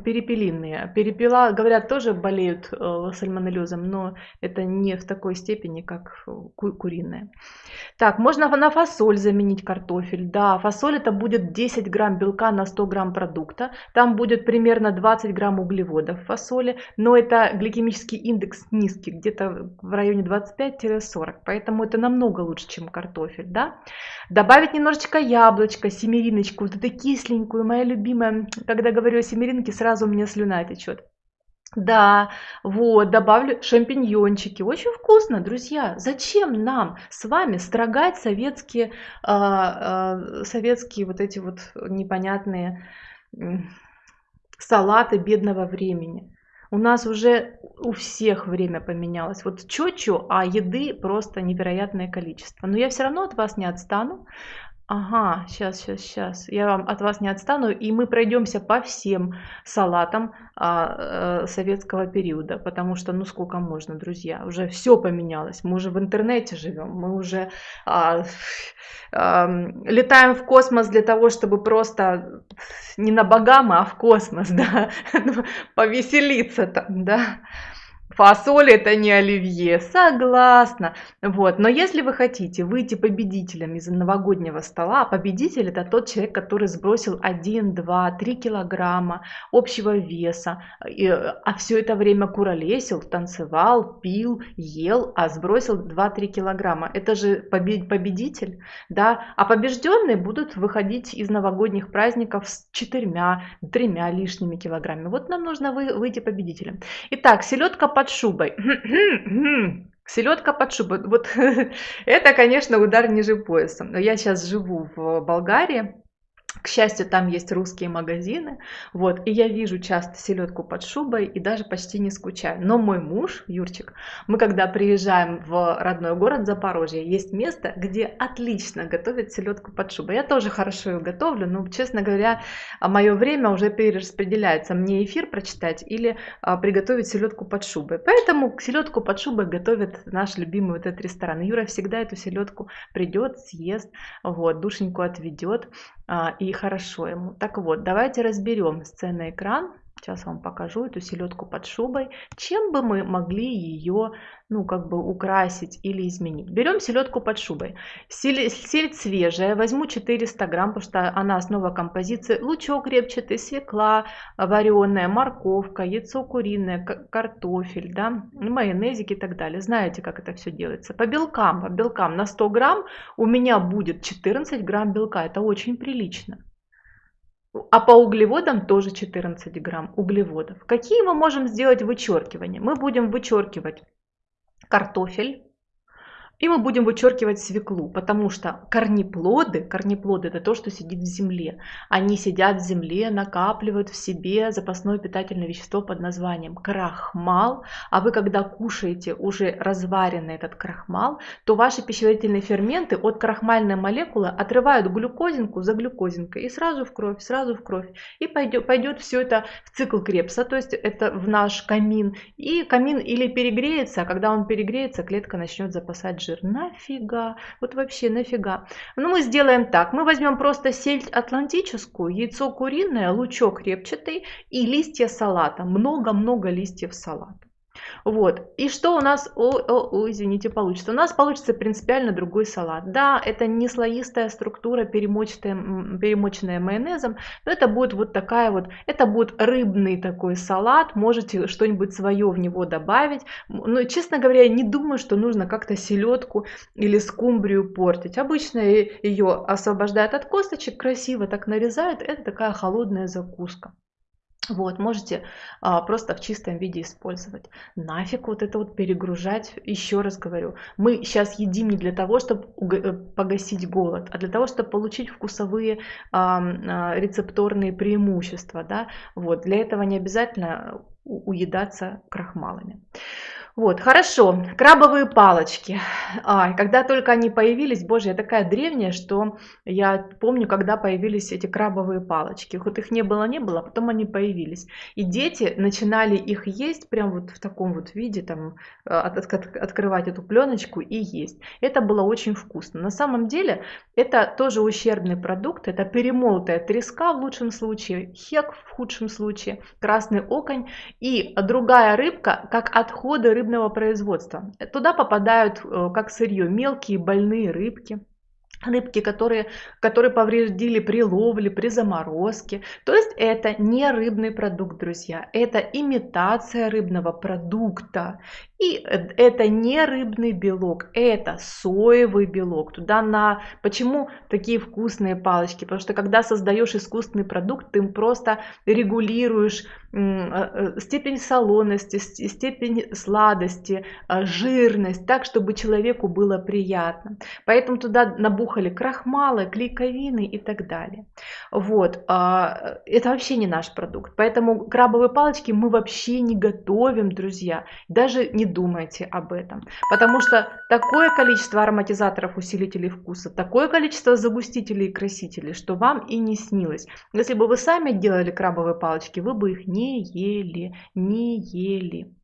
перепелиные. Перепела, говорят, тоже болеют э, сальмонеллезом, но это не в такой степени, как ку куриная. Так, можно на фасоль заменить картофель. Да, фасоль это будет 10 грамм белка на 100 грамм продукта. Там будет примерно 20 грамм углеводов в фасоли, но это гликемический индекс низкий, где-то в районе 25-40. Поэтому это намного лучше, чем картофель, да. Добавить немножечко яблочко, семериночку, вот это кисленькое семеринку. моя любимая, когда говорю о семеринке, сразу у меня слюна течет. Да, вот, добавлю шампиньончики. Очень вкусно, друзья. Зачем нам с вами строгать советские, а, а, советские вот эти вот непонятные салаты бедного времени? У нас уже у всех время поменялось. Вот чё-чё, а еды просто невероятное количество. Но я все равно от вас не отстану. Ага, сейчас, сейчас, сейчас. Я вам от вас не отстану, и мы пройдемся по всем салатам а, а, советского периода, потому что, ну сколько можно, друзья, уже все поменялось. Мы уже в интернете живем, мы уже а, а, летаем в космос для того, чтобы просто не на богама, а в космос, да, повеселиться там, да. Фасоль это не оливье, согласна. Вот. Но если вы хотите выйти победителем из новогоднего стола, победитель это тот человек, который сбросил 1, 2, 3 килограмма общего веса, а все это время куролесил, танцевал, пил, ел, а сбросил 2-3 килограмма. Это же победитель, да? А побежденные будут выходить из новогодних праздников с четырьмя, тремя лишними килограммами. Вот нам нужно выйти победителем. Итак, селедка под под шубой. Селедка под шубой. Вот это, конечно, удар ниже пояса. Но я сейчас живу в Болгарии. К счастью, там есть русские магазины, вот, и я вижу часто селедку под шубой и даже почти не скучаю. Но мой муж, Юрчик, мы когда приезжаем в родной город Запорожье, есть место, где отлично готовят селедку под шубой. Я тоже хорошо ее готовлю, но, честно говоря, мое время уже перераспределяется. Мне эфир прочитать или а, приготовить селедку под шубой. Поэтому селедку под шубой готовит наш любимый вот этот ресторан. Юра всегда эту селедку придет, съест, вот, душеньку отведет и хорошо ему. Так вот, давайте разберем сценный экран. Сейчас вам покажу эту селедку под шубой. Чем бы мы могли ее, ну, как бы украсить или изменить? Берем селедку под шубой. Сельдь, сельдь свежая, возьму 400 грамм, потому что она основа композиции. Лучок репчатый, свекла вареная, морковка, яйцо куриное, картофель, да, майонезик и так далее. Знаете, как это все делается. По белкам, по белкам на 100 грамм у меня будет 14 грамм белка. Это очень прилично. А по углеводам тоже 14 грамм углеводов. Какие мы можем сделать вычеркивания? Мы будем вычеркивать картофель, и мы будем вычеркивать свеклу, потому что корнеплоды, корнеплоды это то, что сидит в земле. Они сидят в земле, накапливают в себе запасное питательное вещество под названием крахмал. А вы когда кушаете уже разваренный этот крахмал, то ваши пищеварительные ферменты от крахмальной молекулы отрывают глюкозинку за глюкозинкой и сразу в кровь, сразу в кровь. И пойдет, пойдет все это в цикл Крепса, то есть это в наш камин. И камин или перегреется, а когда он перегреется, клетка начнет запасать жир. Нафига? Вот вообще нафига? Ну, мы сделаем так. Мы возьмем просто сельдь атлантическую, яйцо куриное, лучок репчатый и листья салата. Много-много листьев салата. Вот. И что у нас, о, о, о, извините, получится? У нас получится принципиально другой салат. Да, это не слоистая структура, перемоченная, перемоченная майонезом, но это будет вот такая вот, это будет рыбный такой салат, можете что-нибудь свое в него добавить. Но, честно говоря, я не думаю, что нужно как-то селедку или скумбрию портить. Обычно ее освобождают от косточек, красиво так нарезают, это такая холодная закуска. Вот, можете а, просто в чистом виде использовать. Нафиг вот это вот перегружать, еще раз говорю. Мы сейчас едим не для того, чтобы э, погасить голод, а для того, чтобы получить вкусовые а, а, рецепторные преимущества. Да? Вот, для этого не обязательно уедаться крахмалами. Вот, хорошо. Крабовые палочки. А, когда только они появились, боже, я такая древняя, что я помню, когда появились эти крабовые палочки. Вот их не было, не было, а потом они появились. И дети начинали их есть прям вот в таком вот виде, там, а, от, от, открывать эту пленочку и есть. Это было очень вкусно. На самом деле, это тоже ущербный продукт. Это перемолотая треска в лучшем случае, хек в худшем случае, красный оконь и другая рыбка, как отходы рыб рыбного производства. Туда попадают э, как сырье мелкие больные рыбки, рыбки, которые, которые повредили при ловле, при заморозке. То есть это не рыбный продукт, друзья, это имитация рыбного продукта. И это не рыбный белок, это соевый белок. Туда на... Почему такие вкусные палочки? Потому что когда создаешь искусственный продукт, ты просто регулируешь э, э, степень солоности, степень сладости, э, жирность, так, чтобы человеку было приятно. Поэтому туда набухали крахмалы, клейковины и так далее. Вот. А, это вообще не наш продукт. Поэтому крабовые палочки мы вообще не готовим, друзья. Даже не думайте об этом. Потому что такое количество ароматизаторов, усилителей вкуса, такое количество загустителей и красителей, что вам и не снилось. Если бы вы сами делали крабовые палочки, вы бы их не ели, не ели.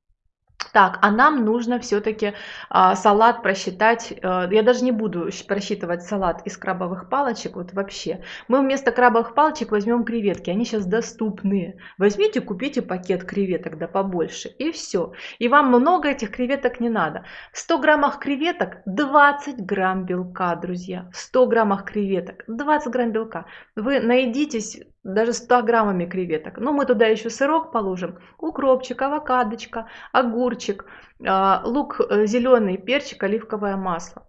Так, а нам нужно все-таки а, салат просчитать. А, я даже не буду просчитывать салат из крабовых палочек, вот вообще. Мы вместо крабовых палочек возьмем креветки, они сейчас доступны. Возьмите, купите пакет креветок, да побольше, и все. И вам много этих креветок не надо. В 100 граммах креветок 20 грамм белка, друзья. В 100 граммах креветок 20 грамм белка. Вы наедитесь даже 100 граммами креветок. Но мы туда еще сырок положим, укропчик, авокадочка, огурчик, а, лук э, зеленый, перчик, оливковое масло.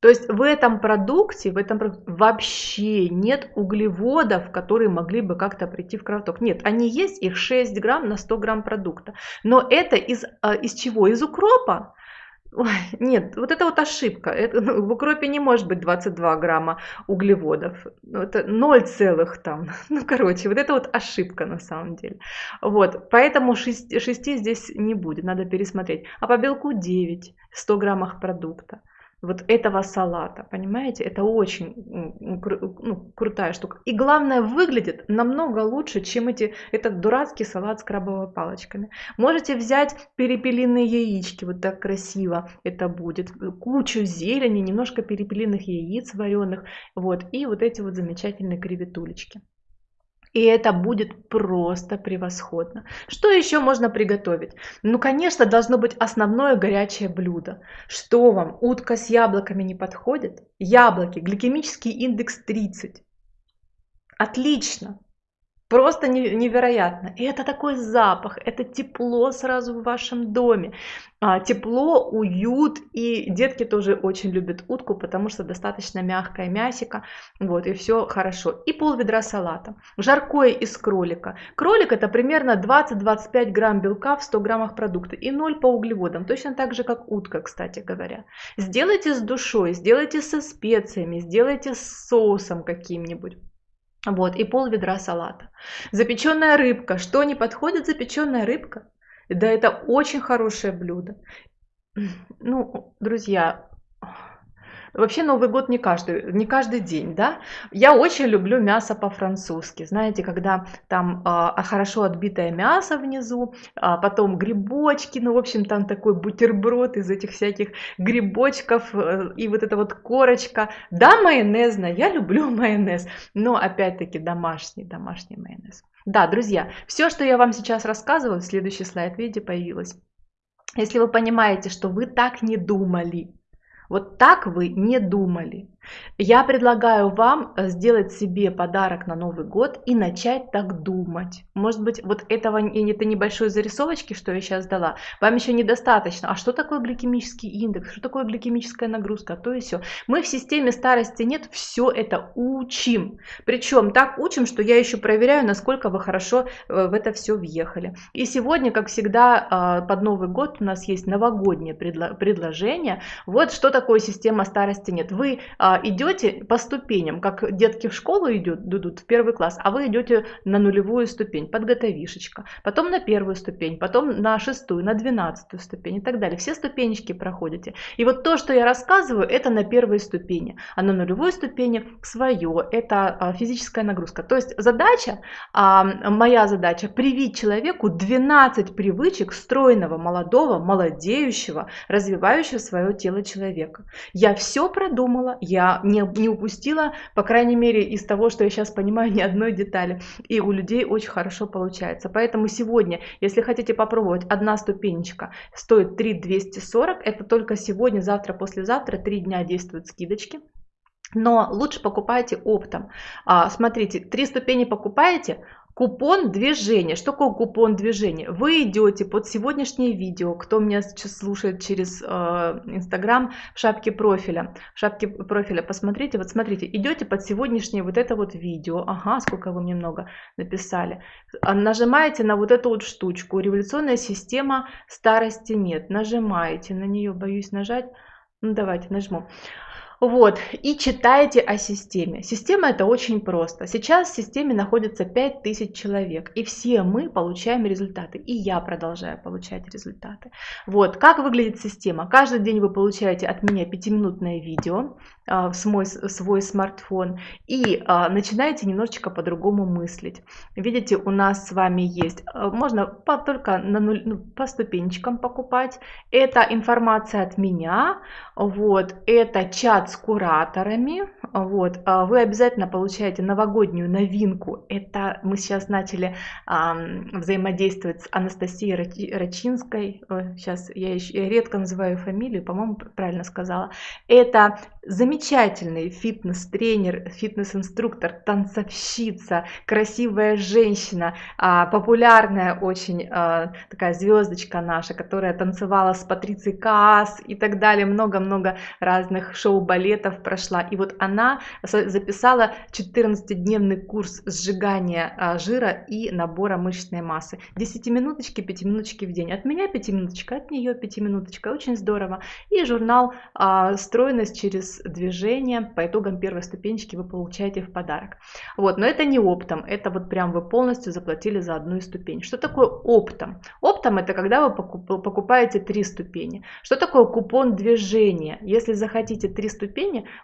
То есть в этом продукте, в этом вообще нет углеводов, которые могли бы как-то прийти в кровоток. Нет, они есть, их 6 грамм на 100 грамм продукта. Но это из, а, из чего? Из укропа. Ой, нет, вот это вот ошибка. Это, ну, в укропе не может быть 22 грамма углеводов. Ну, это 0 целых там. Ну, короче, вот это вот ошибка на самом деле. Вот, поэтому 6, 6 здесь не будет, надо пересмотреть. А по белку 9 в 100 граммах продукта вот этого салата, понимаете? Это очень ну, крутая штука. И главное, выглядит намного лучше, чем эти, этот дурацкий салат с крабовыми палочками. Можете взять перепелиные яички, вот так красиво это будет. Кучу зелени, немножко перепелиных яиц вареных, вот, и вот эти вот замечательные креветулечки. И это будет просто превосходно. Что еще можно приготовить? Ну, конечно, должно быть основное горячее блюдо. Что вам, утка с яблоками не подходит? Яблоки, гликемический индекс 30. Отлично. Просто невероятно. И это такой запах, это тепло сразу в вашем доме. А, тепло, уют. И детки тоже очень любят утку, потому что достаточно мягкое мясико. Вот, и все хорошо. И пол ведра салата. Жаркое из кролика. Кролик это примерно 20-25 грамм белка в 100 граммах продукта. И 0 по углеводам. Точно так же, как утка, кстати говоря. Сделайте с душой, сделайте со специями, сделайте с соусом каким-нибудь. Вот, и пол ведра салата. Запеченная рыбка. Что не подходит запеченная рыбка? Да, это очень хорошее блюдо. Ну, друзья, Вообще Новый год не каждый, не каждый день, да. Я очень люблю мясо по-французски. Знаете, когда там а, хорошо отбитое мясо внизу, а потом грибочки, ну, в общем, там такой бутерброд из этих всяких грибочков э, и вот эта вот корочка. Да, майонезно, я люблю майонез, но опять-таки домашний, домашний майонез. Да, друзья, все, что я вам сейчас рассказываю, следующий слайд, видите, появилось. Если вы понимаете, что вы так не думали, вот так вы не думали. Я предлагаю вам э, сделать себе подарок на Новый год и начать так думать. Может быть, вот этого и это небольшой зарисовочки, что я сейчас дала, вам еще недостаточно. А что такое гликемический индекс? Что такое гликемическая нагрузка? А то и все. Мы в системе старости нет все это учим. Причем так учим, что я еще проверяю, насколько вы хорошо э, в это все въехали. И сегодня, как всегда, а, под Новый год у нас есть новогоднее предложение. Вот что такое система старости нет. Вы идете по ступеням, как детки в школу идут, идут в первый класс, а вы идете на нулевую ступень, подготовишечка, потом на первую ступень, потом на шестую, на двенадцатую ступень и так далее. Все ступенечки проходите. И вот то, что я рассказываю, это на первой ступени, а на нулевой ступени свое, это а, физическая нагрузка. То есть задача, а, моя задача, привить человеку 12 привычек стройного, молодого, молодеющего, развивающего свое тело человека. Я все продумала, я не, не упустила, по крайней мере, из того, что я сейчас понимаю, ни одной детали. И у людей очень хорошо получается. Поэтому сегодня, если хотите попробовать, одна ступенечка стоит 3 240. Это только сегодня, завтра, послезавтра, 3 дня действуют скидочки. Но лучше покупайте оптом. А, смотрите, три ступени покупаете, Купон движения. Что такое купон движения? Вы идете под сегодняшнее видео, кто меня сейчас слушает через э, Инстаграм, э, в шапке профиля. В шапке профиля посмотрите, вот смотрите, идете под сегодняшнее вот это вот видео. Ага, сколько вы мне много написали. А, нажимаете на вот эту вот штучку. Революционная система старости нет. Нажимаете на нее, боюсь нажать. Ну давайте нажму. Вот, и читайте о системе. Система это очень просто. Сейчас в системе находится 5000 человек, и все мы получаем результаты, и я продолжаю получать результаты. Вот, как выглядит система? Каждый день вы получаете от меня 5-минутное видео а, в свой, свой смартфон и а, начинаете немножечко по-другому мыслить. Видите, у нас с вами есть, а, можно по, только на нуль, ну, по ступенечкам покупать. Это информация от меня, вот, это чат с кураторами. Вот. А вы обязательно получаете новогоднюю новинку. Это мы сейчас начали а, взаимодействовать с Анастасией Рачинской. Сейчас я, еще, я редко называю фамилию, по-моему, правильно сказала. Это замечательный фитнес-тренер, фитнес-инструктор, танцовщица, красивая женщина, а, популярная очень а, такая звездочка наша, которая танцевала с Патрицией Каас и так далее. Много-много разных шоу-балетов прошла. И вот она записала 14-дневный курс сжигания а, жира и набора мышечной массы. 10 минуточки, 5 минуточки в день. От меня 5 минуточка, от нее 5 минуточка. Очень здорово. И журнал «Стройность через движение по итогам первой ступенечки вы получаете в подарок. Вот, но это не оптом, это вот прям вы полностью заплатили за одну ступень. Что такое оптом? Оптом это когда вы покупаете три ступени. Что такое купон движения? Если захотите три ступени,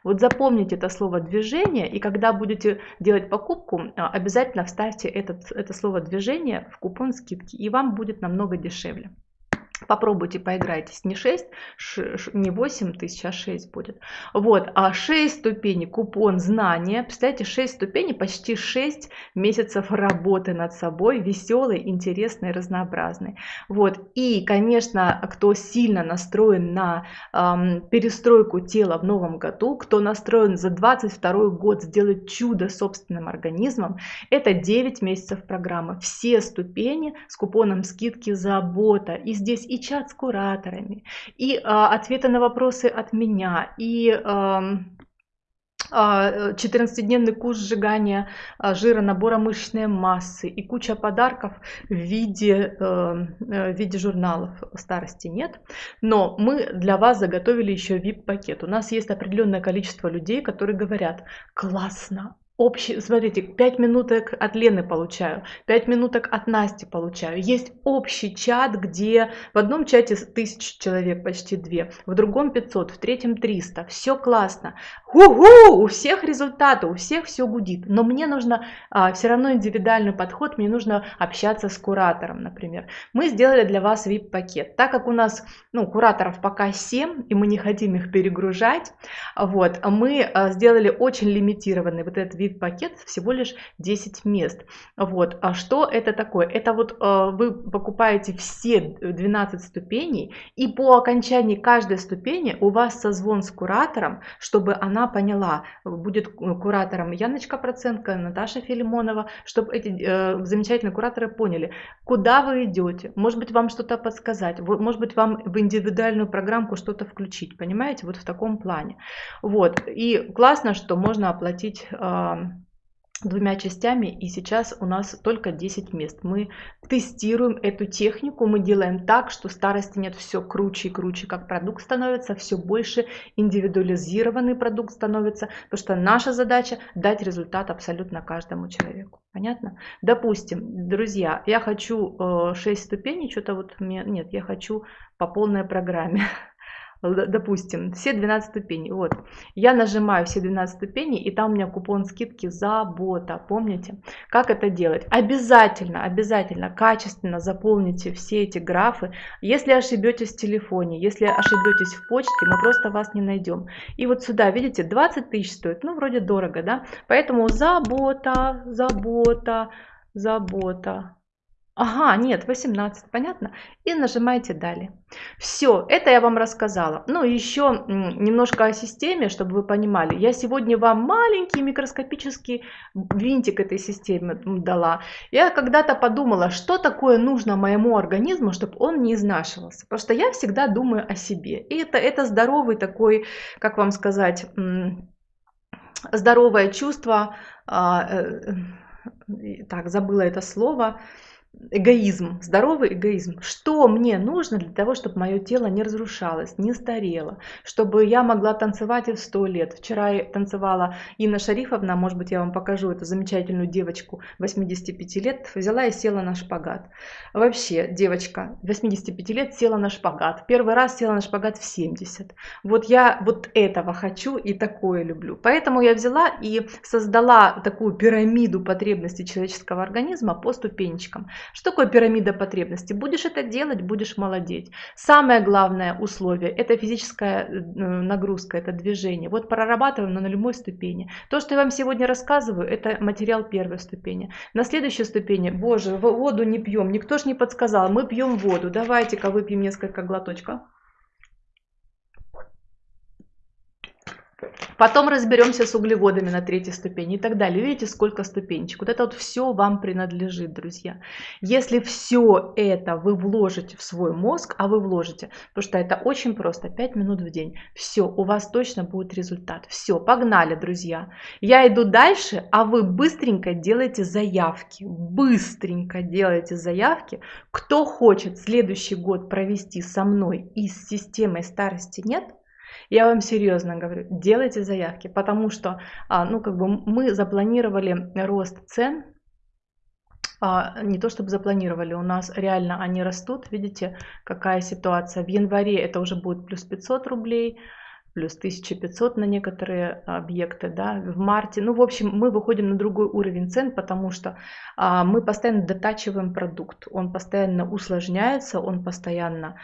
вот запомните это слово движение, и когда будете делать покупку, а, обязательно вставьте этот, это слово движение в купон скидки, и вам будет намного дешевле. Попробуйте, поиграйтесь. Не 6, не 8 тысяч, а 6 будет. Вот, а 6 ступеней, купон знания. Представляете, 6 ступеней, почти 6 месяцев работы над собой, веселый, интересный, разнообразный. Вот, и, конечно, кто сильно настроен на эм, перестройку тела в новом году, кто настроен за 22 год сделать чудо собственным организмом, это 9 месяцев программы. Все ступени с купоном скидки «Забота». И здесь и чат с кураторами, и а, ответы на вопросы от меня, и а, 14-дневный курс сжигания а, жира, набора мышечной массы и куча подарков в виде, эм, э, в виде журналов старости нет. Но мы для вас заготовили еще VIP-пакет. У нас есть определенное количество людей, которые говорят, классно, общий, смотрите, 5 минуток от Лены получаю, 5 минуток от Насти получаю. Есть общий чат, где в одном чате 1000 человек, почти 2, в другом 500, в третьем 300. Все классно. Ху-ху, у всех результаты, у всех все гудит. Но мне нужно а, все равно индивидуальный подход, мне нужно общаться с куратором, например. Мы сделали для вас VIP-пакет. Так как у нас ну, кураторов пока 7, и мы не хотим их перегружать, вот, мы а, сделали очень лимитированный вот этот VIP VIP-пакет всего лишь 10 мест. Вот. А что это такое? Это вот э, вы покупаете все 12 ступеней, и по окончании каждой ступени у вас созвон с куратором, чтобы она поняла, будет куратором Яночка Проценко, Наташа Филимонова, чтобы эти э, замечательные кураторы поняли, куда вы идете, может быть вам что-то подсказать, может быть вам в индивидуальную программку что-то включить, понимаете, вот в таком плане. Вот, и классно, что можно оплатить двумя частями и сейчас у нас только 10 мест. Мы тестируем эту технику, мы делаем так, что старости нет все круче и круче, как продукт становится, все больше индивидуализированный продукт становится, потому что наша задача дать результат абсолютно каждому человеку. Понятно? Допустим, друзья, я хочу 6 э, ступеней, что-то вот мне, нет, я хочу по полной программе. допустим, все 12 ступеней. Вот, я нажимаю все 12 ступеней, и там у меня купон скидки забота. Помните? Как это делать? Обязательно, обязательно, качественно заполните все эти графы. Если ошибетесь в телефоне, если ошибетесь в почте, мы просто вас не найдем. И вот сюда, видите, 20 тысяч стоит, ну, вроде дорого, да? Поэтому забота, забота, забота. Ага, нет, 18, понятно? И нажимаете далее. Все, это я вам рассказала. Ну, еще немножко о системе, чтобы вы понимали. Я сегодня вам маленький микроскопический винтик этой системы дала. Я когда-то подумала, что такое нужно моему организму, чтобы он не изнашивался. Потому что я всегда думаю о себе. И это, это здоровый такой, как вам сказать, здоровое чувство. А, э, так, забыла это слово эгоизм, здоровый эгоизм. Что мне нужно для того, чтобы мое тело не разрушалось, не старело, чтобы я могла танцевать и в сто лет. Вчера я танцевала Инна Шарифовна, может быть, я вам покажу эту замечательную девочку 85 лет, взяла и села на шпагат. Вообще, девочка 85 лет села на шпагат. Первый раз села на шпагат в 70. Вот я вот этого хочу и такое люблю. Поэтому я взяла и создала такую пирамиду потребностей человеческого организма по ступенечкам. Что такое пирамида потребностей? Будешь это делать, будешь молодеть. Самое главное условие – это физическая э, нагрузка, это движение. Вот прорабатываем на нулевой ступени. То, что я вам сегодня рассказываю, это материал первой ступени. На следующей ступени, боже, воду не пьем, никто ж не подсказал, мы пьем воду. Давайте-ка выпьем несколько глоточков. Потом разберемся с углеводами на третьей ступени и так далее. Видите, сколько ступенечек. Вот это вот все вам принадлежит, друзья. Если все это вы вложите в свой мозг, а вы вложите, потому что это очень просто, 5 минут в день, все, у вас точно будет результат. Все, погнали, друзья. Я иду дальше, а вы быстренько делайте заявки. Быстренько делайте заявки. Кто хочет следующий год провести со мной и с системой старости нет – я вам серьезно говорю, делайте заявки, потому что а, ну, как бы мы запланировали рост цен, а, не то чтобы запланировали, у нас реально они растут, видите, какая ситуация. В январе это уже будет плюс 500 рублей, плюс 1500 на некоторые объекты, да, в марте. Ну, в общем, мы выходим на другой уровень цен, потому что а, мы постоянно дотачиваем продукт, он постоянно усложняется, он постоянно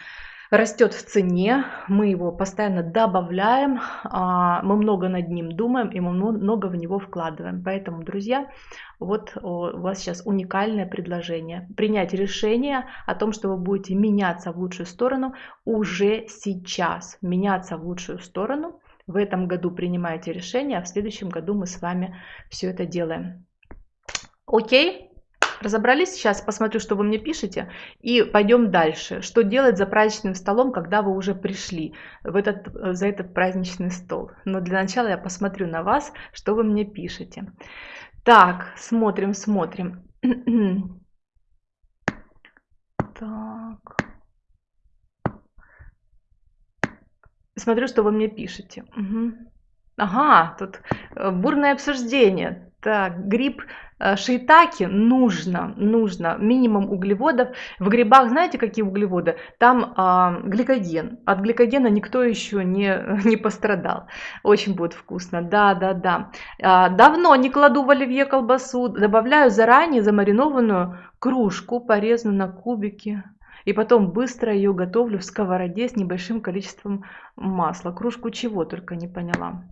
растет в цене, мы его постоянно добавляем, а, мы много над ним думаем и мы много в него вкладываем. Поэтому, друзья, вот у вас сейчас уникальное предложение. Принять решение о том, что вы будете меняться в лучшую сторону уже сейчас. Меняться в лучшую сторону. В этом году принимаете решение, а в следующем году мы с вами все это делаем. Окей? Разобрались? Сейчас посмотрю, что вы мне пишете, и пойдем дальше. Что делать за праздничным столом, когда вы уже пришли в этот, за этот праздничный стол? Но для начала я посмотрю на вас, что вы мне пишете. Так, смотрим, смотрим. Так. Смотрю, что вы мне пишете. Угу. Ага, тут э, бурное обсуждение. Так, гриб э, шейтаки нужно, нужно минимум углеводов. В грибах знаете какие углеводы? Там а, гликоген. От гликогена никто еще не, не пострадал. Очень будет вкусно. Да, да, да. А, давно не кладу в оливье колбасу. Добавляю заранее замаринованную кружку, порезанную на кубики. И потом быстро ее готовлю в сковороде с небольшим количеством масла. Кружку чего только не поняла.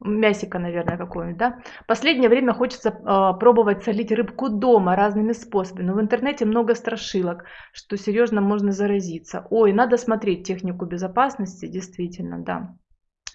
Мясика, наверное, какое-нибудь, да. Последнее время хочется э, пробовать солить рыбку дома разными способами, но в интернете много страшилок, что серьезно можно заразиться. Ой, надо смотреть технику безопасности, действительно, да.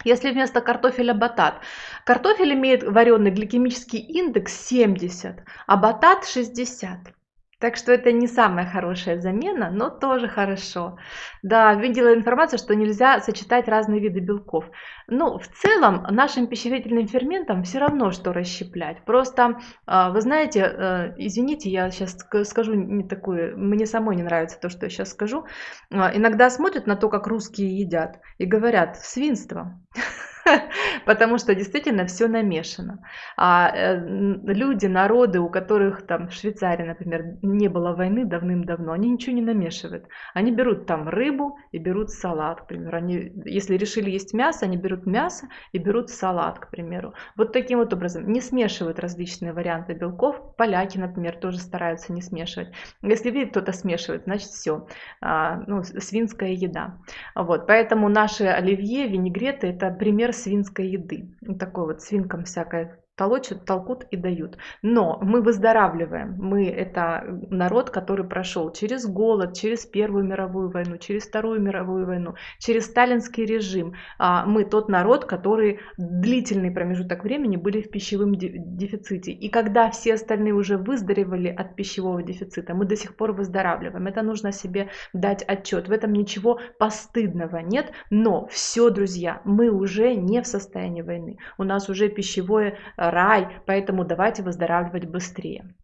Если вместо картофеля батат. Картофель имеет вареный гликемический индекс 70, а батат 60. Так что это не самая хорошая замена, но тоже хорошо. Да, видела информацию, что нельзя сочетать разные виды белков. Ну, в целом, нашим пищеварительным ферментам все равно, что расщеплять. Просто, а, вы знаете, э, извините, я сейчас скажу не такое, мне самой не нравится то, что я сейчас скажу. А, иногда смотрят на то, как русские едят, и говорят, свинство. потому что действительно все намешано. А э, люди, народы, у которых там в Швейцарии, например, не было войны давным-давно, они ничего не намешивают. Они берут там рыбу и берут салат, к примеру. Они, если решили есть мясо, они берут мясо и берут салат, к примеру. Вот таким вот образом. Не смешивают различные варианты белков. Поляки, например, тоже стараются не смешивать. Если видит кто-то смешивает, значит все. А, ну, свинская еда. Вот. Поэтому наши оливье, винегреты это пример свинской еды. Такой вот свинкам всякое толочат, толкут и дают. Но мы выздоравливаем. Мы это народ, который прошел через голод, через Первую мировую войну, через Вторую мировую войну, через сталинский режим. А мы тот народ, который длительный промежуток времени были в пищевом дефиците. И когда все остальные уже выздоровели от пищевого дефицита, мы до сих пор выздоравливаем. Это нужно себе дать отчет. В этом ничего постыдного нет. Но все, друзья, мы уже не в состоянии войны. У нас уже пищевое рай, поэтому давайте выздоравливать быстрее.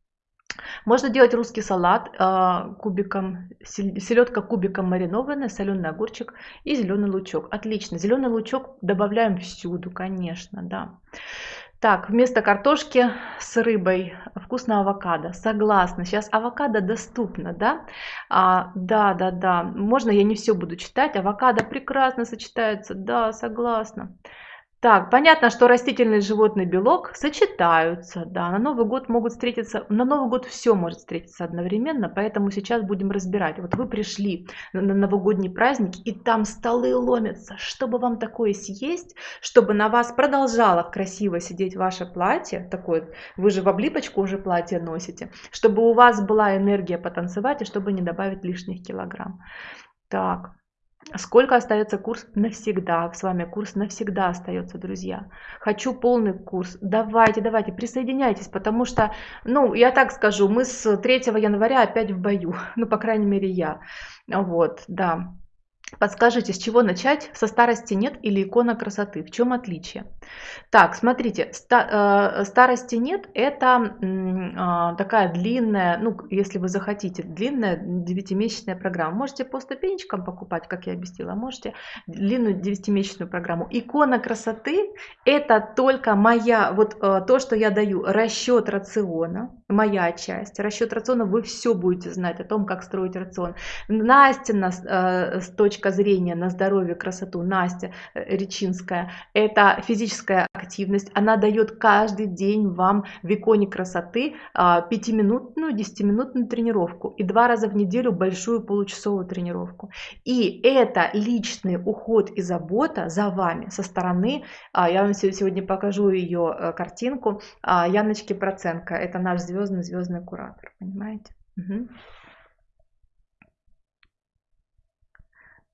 Можно делать русский салат э, кубиком, селедка кубиком маринованная, соленый огурчик и зеленый лучок. Отлично. Зеленый лучок добавляем всюду, конечно, да. Так, вместо картошки с рыбой вкусная авокадо. Согласна. Сейчас авокадо доступно, да? А, да, да, да. Можно я не все буду читать. Авокадо прекрасно сочетается. Да, согласна. Так, понятно, что растительный и животный белок сочетаются, да, на Новый год могут встретиться, на Новый год все может встретиться одновременно, поэтому сейчас будем разбирать. Вот вы пришли на новогодний праздник, и там столы ломятся, чтобы вам такое съесть, чтобы на вас продолжало красиво сидеть ваше платье, такое, вы же в облипочку уже платье носите, чтобы у вас была энергия потанцевать, и чтобы не добавить лишних килограмм. Так, Сколько остается курс навсегда? С вами курс навсегда остается, друзья. Хочу полный курс. Давайте, давайте, присоединяйтесь, потому что, ну, я так скажу, мы с 3 января опять в бою. Ну, по крайней мере, я. Вот, да. Подскажите, с чего начать? Со старости нет или икона красоты? В чем отличие? Так, смотрите, э, старости нет, это э, такая длинная, ну, если вы захотите, длинная девятимесячная программа. Можете по ступенечкам покупать, как я объяснила, можете длинную девятимесячную программу. Икона красоты это только моя, вот э, то, что я даю, расчет рациона, моя часть. Расчет рациона, вы все будете знать о том, как строить рацион. Настя нас, э, с точки зрения на здоровье, красоту, Настя э, Речинская, это физическая активность. Она дает каждый день вам в иконе красоты 5-минутную, а, 10-минутную тренировку и два раза в неделю большую получасовую тренировку. И это личный уход и забота за вами со стороны, а, я вам сегодня покажу ее э, картинку, а, Яночки Проценко, это наш звездный звездный куратор, понимаете? Угу.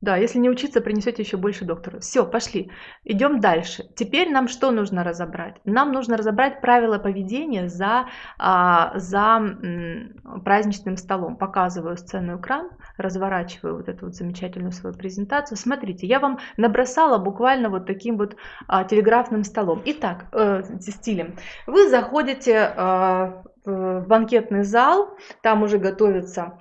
Да, если не учиться, принесете еще больше доктора. Все, пошли. Идем дальше. Теперь нам что нужно разобрать? Нам нужно разобрать правила поведения за, а, за праздничным столом. Показываю сцену экран, разворачиваю вот эту вот замечательную свою презентацию. Смотрите, я вам набросала буквально вот таким вот а, телеграфным столом. Итак, э, стилем. Вы заходите э, в банкетный зал, там уже готовится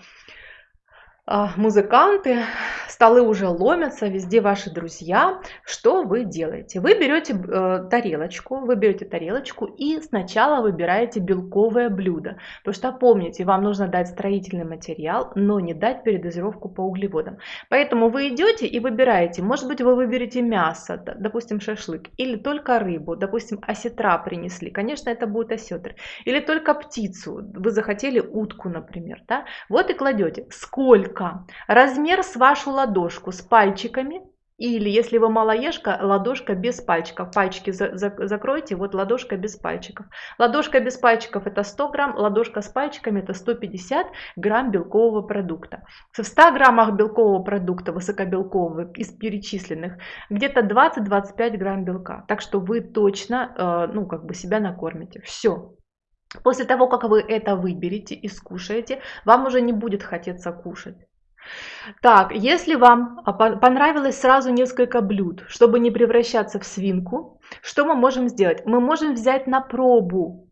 музыканты, столы уже ломятся, везде ваши друзья. Что вы делаете? Вы берете э, тарелочку, вы берете тарелочку и сначала выбираете белковое блюдо. Потому что помните, вам нужно дать строительный материал, но не дать передозировку по углеводам. Поэтому вы идете и выбираете. Может быть, вы выберете мясо, допустим, шашлык, или только рыбу, допустим, осетра принесли. Конечно, это будет осетр. Или только птицу. Вы захотели утку, например. Да? Вот и кладете. Сколько только размер с вашу ладошку с пальчиками Или, если вы малоежка, ладошка без пальчиков. Пальчики за, за, закройте, вот ладошка без пальчиков. Ладошка без пальчиков это 100 грамм, ладошка с пальчиками это 150 грамм белкового продукта. В 100 граммах белкового продукта, высокобелкового, из перечисленных, где-то 20-25 грамм белка. Так что вы точно, э, ну, как бы себя накормите. Все. После того, как вы это выберете и скушаете, вам уже не будет хотеться кушать. Так, если вам понравилось сразу несколько блюд, чтобы не превращаться в свинку, что мы можем сделать? Мы можем взять на пробу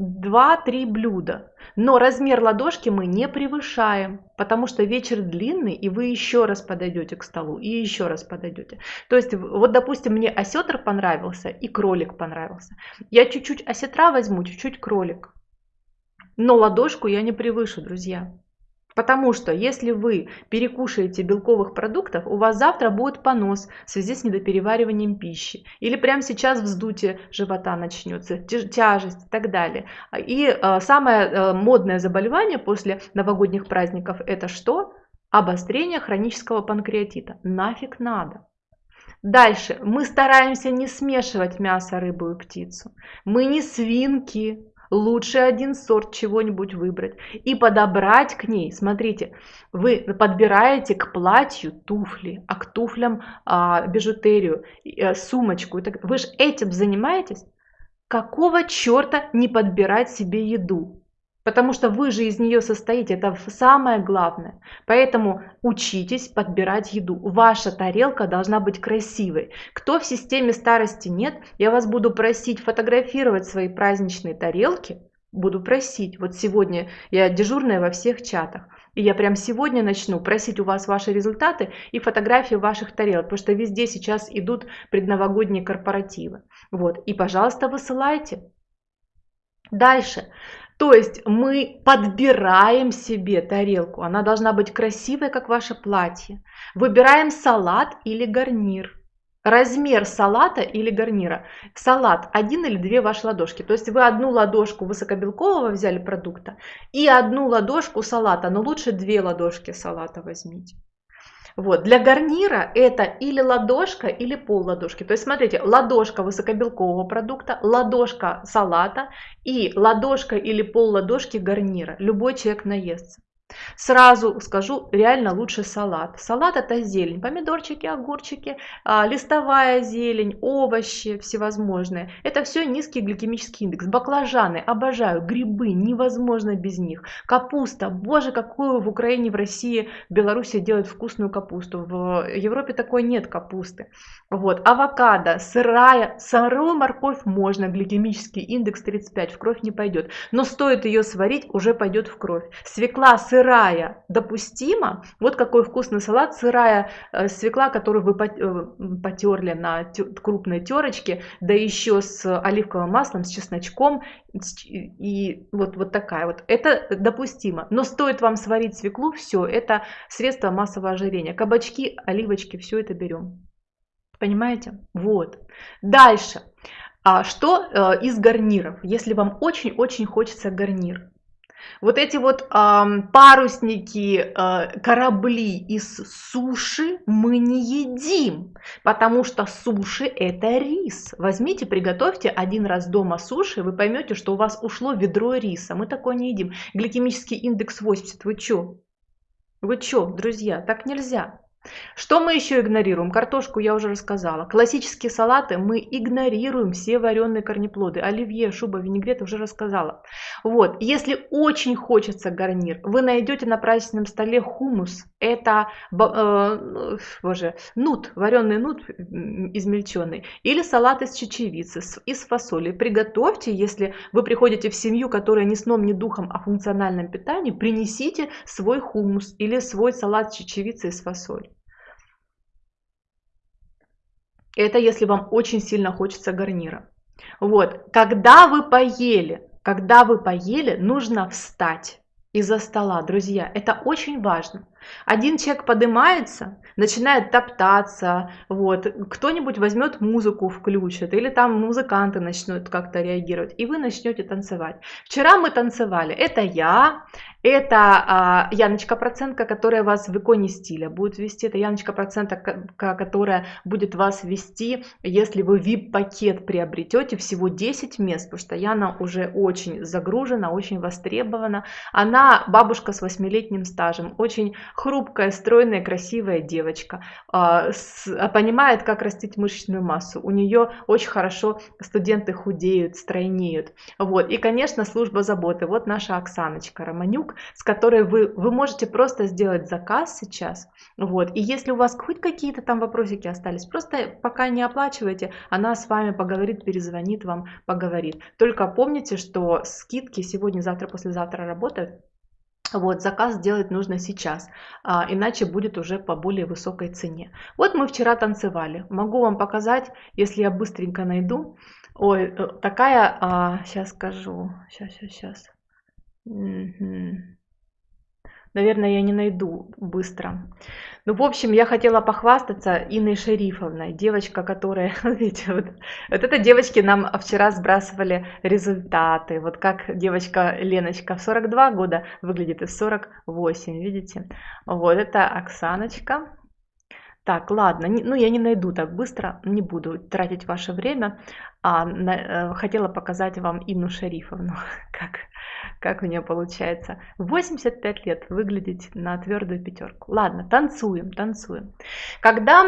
2-3 блюда, но размер ладошки мы не превышаем, потому что вечер длинный, и вы еще раз подойдете к столу, и еще раз подойдете. То есть, вот, допустим, мне осетр понравился и кролик понравился. Я чуть-чуть осетра возьму, чуть-чуть кролик. Но ладошку я не превышу, друзья. Потому что если вы перекушаете белковых продуктов, у вас завтра будет понос в связи с недоперевариванием пищи. Или прямо сейчас вздутие живота начнется, тяжесть и так далее. И э, самое э, модное заболевание после новогодних праздников это что? Обострение хронического панкреатита. Нафиг надо. Дальше. Мы стараемся не смешивать мясо, рыбу и птицу. Мы не свинки, лучше один сорт чего-нибудь выбрать и подобрать к ней. Смотрите, вы подбираете к платью туфли, а к туфлям а, бижутерию, а, сумочку. Вы же этим занимаетесь? Какого черта не подбирать себе еду? Потому что вы же из нее состоите, это самое главное. Поэтому учитесь подбирать еду. Ваша тарелка должна быть красивой. Кто в системе старости нет, я вас буду просить фотографировать свои праздничные тарелки. Буду просить. Вот сегодня я дежурная во всех чатах. И я прям сегодня начну просить у вас ваши результаты и фотографии ваших тарелок, потому что везде сейчас идут предновогодние корпоративы. Вот. И, пожалуйста, высылайте. Дальше. То есть мы подбираем себе тарелку. Она должна быть красивой, как ваше платье. Выбираем салат или гарнир. Размер салата или гарнира. Салат один или две ваши ладошки. То есть вы одну ладошку высокобелкового взяли продукта и одну ладошку салата. Но лучше две ладошки салата возьмите. Вот. Для гарнира это или ладошка, или пол ладошки. То есть смотрите, ладошка высокобелкового продукта, ладошка салата и ладошка или пол ладошки гарнира. Любой человек наестся. Сразу скажу, реально лучше салат. Салат это зелень, помидорчики, огурчики, а, листовая зелень, овощи всевозможные. Это все низкий гликемический индекс. Баклажаны, обожаю, грибы, невозможно без них. Капуста, боже, какую в Украине, в России, в Беларуси делают вкусную капусту. В Европе такой нет капусты. Вот, авокадо, сырая, сырую морковь можно, гликемический индекс 35, в кровь не пойдет. Но стоит ее сварить, уже пойдет в кровь. Свекла, сыр сырая допустима. Вот какой вкусный салат. Сырая э, свекла, которую вы э, потерли на крупной терочке, да еще с оливковым маслом, с чесночком. И вот, вот такая вот. Это допустимо. Но стоит вам сварить свеклу, все, это средство массового ожирения. Кабачки, оливочки, все это берем. Понимаете? Вот. Дальше. А что э, из гарниров? Если вам очень-очень хочется гарнир. Вот эти вот э, парусники, э, корабли из суши мы не едим, потому что суши это рис. Возьмите, приготовьте один раз дома суши, вы поймете, что у вас ушло ведро риса. Мы такое не едим. Гликемический индекс 80, вы чё? Вы чё, друзья, так нельзя. Что мы еще игнорируем? Картошку я уже рассказала. Классические салаты мы игнорируем все вареные корнеплоды. Оливье, шуба, винегрет уже рассказала. Вот, если очень хочется гарнир, вы найдете на праздничном столе хумус. Это, э, боже, нут, вареный нут измельченный. Или салат из чечевицы, из фасоли. Приготовьте, если вы приходите в семью, которая ни сном, ни духом о функциональном питании, принесите свой хумус или свой салат с чечевицей из фасоли. Это если вам очень сильно хочется гарнира. Вот, когда вы поели, когда вы поели, нужно встать из-за стола, друзья. Это очень важно. Один человек поднимается, начинает топтаться, вот, кто-нибудь возьмет музыку, включит, или там музыканты начнут как-то реагировать, и вы начнете танцевать. Вчера мы танцевали, это я, это а, Яночка Процентка, которая вас в иконе стиля будет вести. Это Яночка Процентка, которая будет вас вести, если вы VIP-пакет приобретете, всего 10 мест, потому что Яна уже очень загружена, очень востребована. Она бабушка с 8-летним стажем, очень хрупкая, стройная, красивая девочка, а, а, понимает, как растить мышечную массу. У нее очень хорошо студенты худеют, стройнеют. Вот. И, конечно, служба заботы. Вот наша Оксаночка Романюк, с которой вы, вы можете просто сделать заказ сейчас. Вот. И если у вас хоть какие-то там вопросики остались, просто пока не оплачивайте, она с вами поговорит, перезвонит вам, поговорит. Только помните, что скидки сегодня, завтра, послезавтра работают. Вот, заказ сделать нужно сейчас, а, иначе будет уже по более высокой цене. Вот мы вчера танцевали. Могу вам показать, если я быстренько найду. Ой, э, такая, а, сейчас скажу, сейчас, сейчас, сейчас. Наверное, я не найду быстро. Ну, в общем, я хотела похвастаться Инной Шерифовной, девочка, которая, видите, вот, вот это девочки нам вчера сбрасывали результаты, вот как девочка Леночка в 42 года выглядит и в 48, видите? Вот это Оксаночка. Так, ладно, ну я не найду так быстро, не буду тратить ваше время, а на, э, хотела показать вам Инну Шерифовну, как как у нее получается. 85 лет выглядеть на твердую пятерку. Ладно, танцуем, танцуем. Когда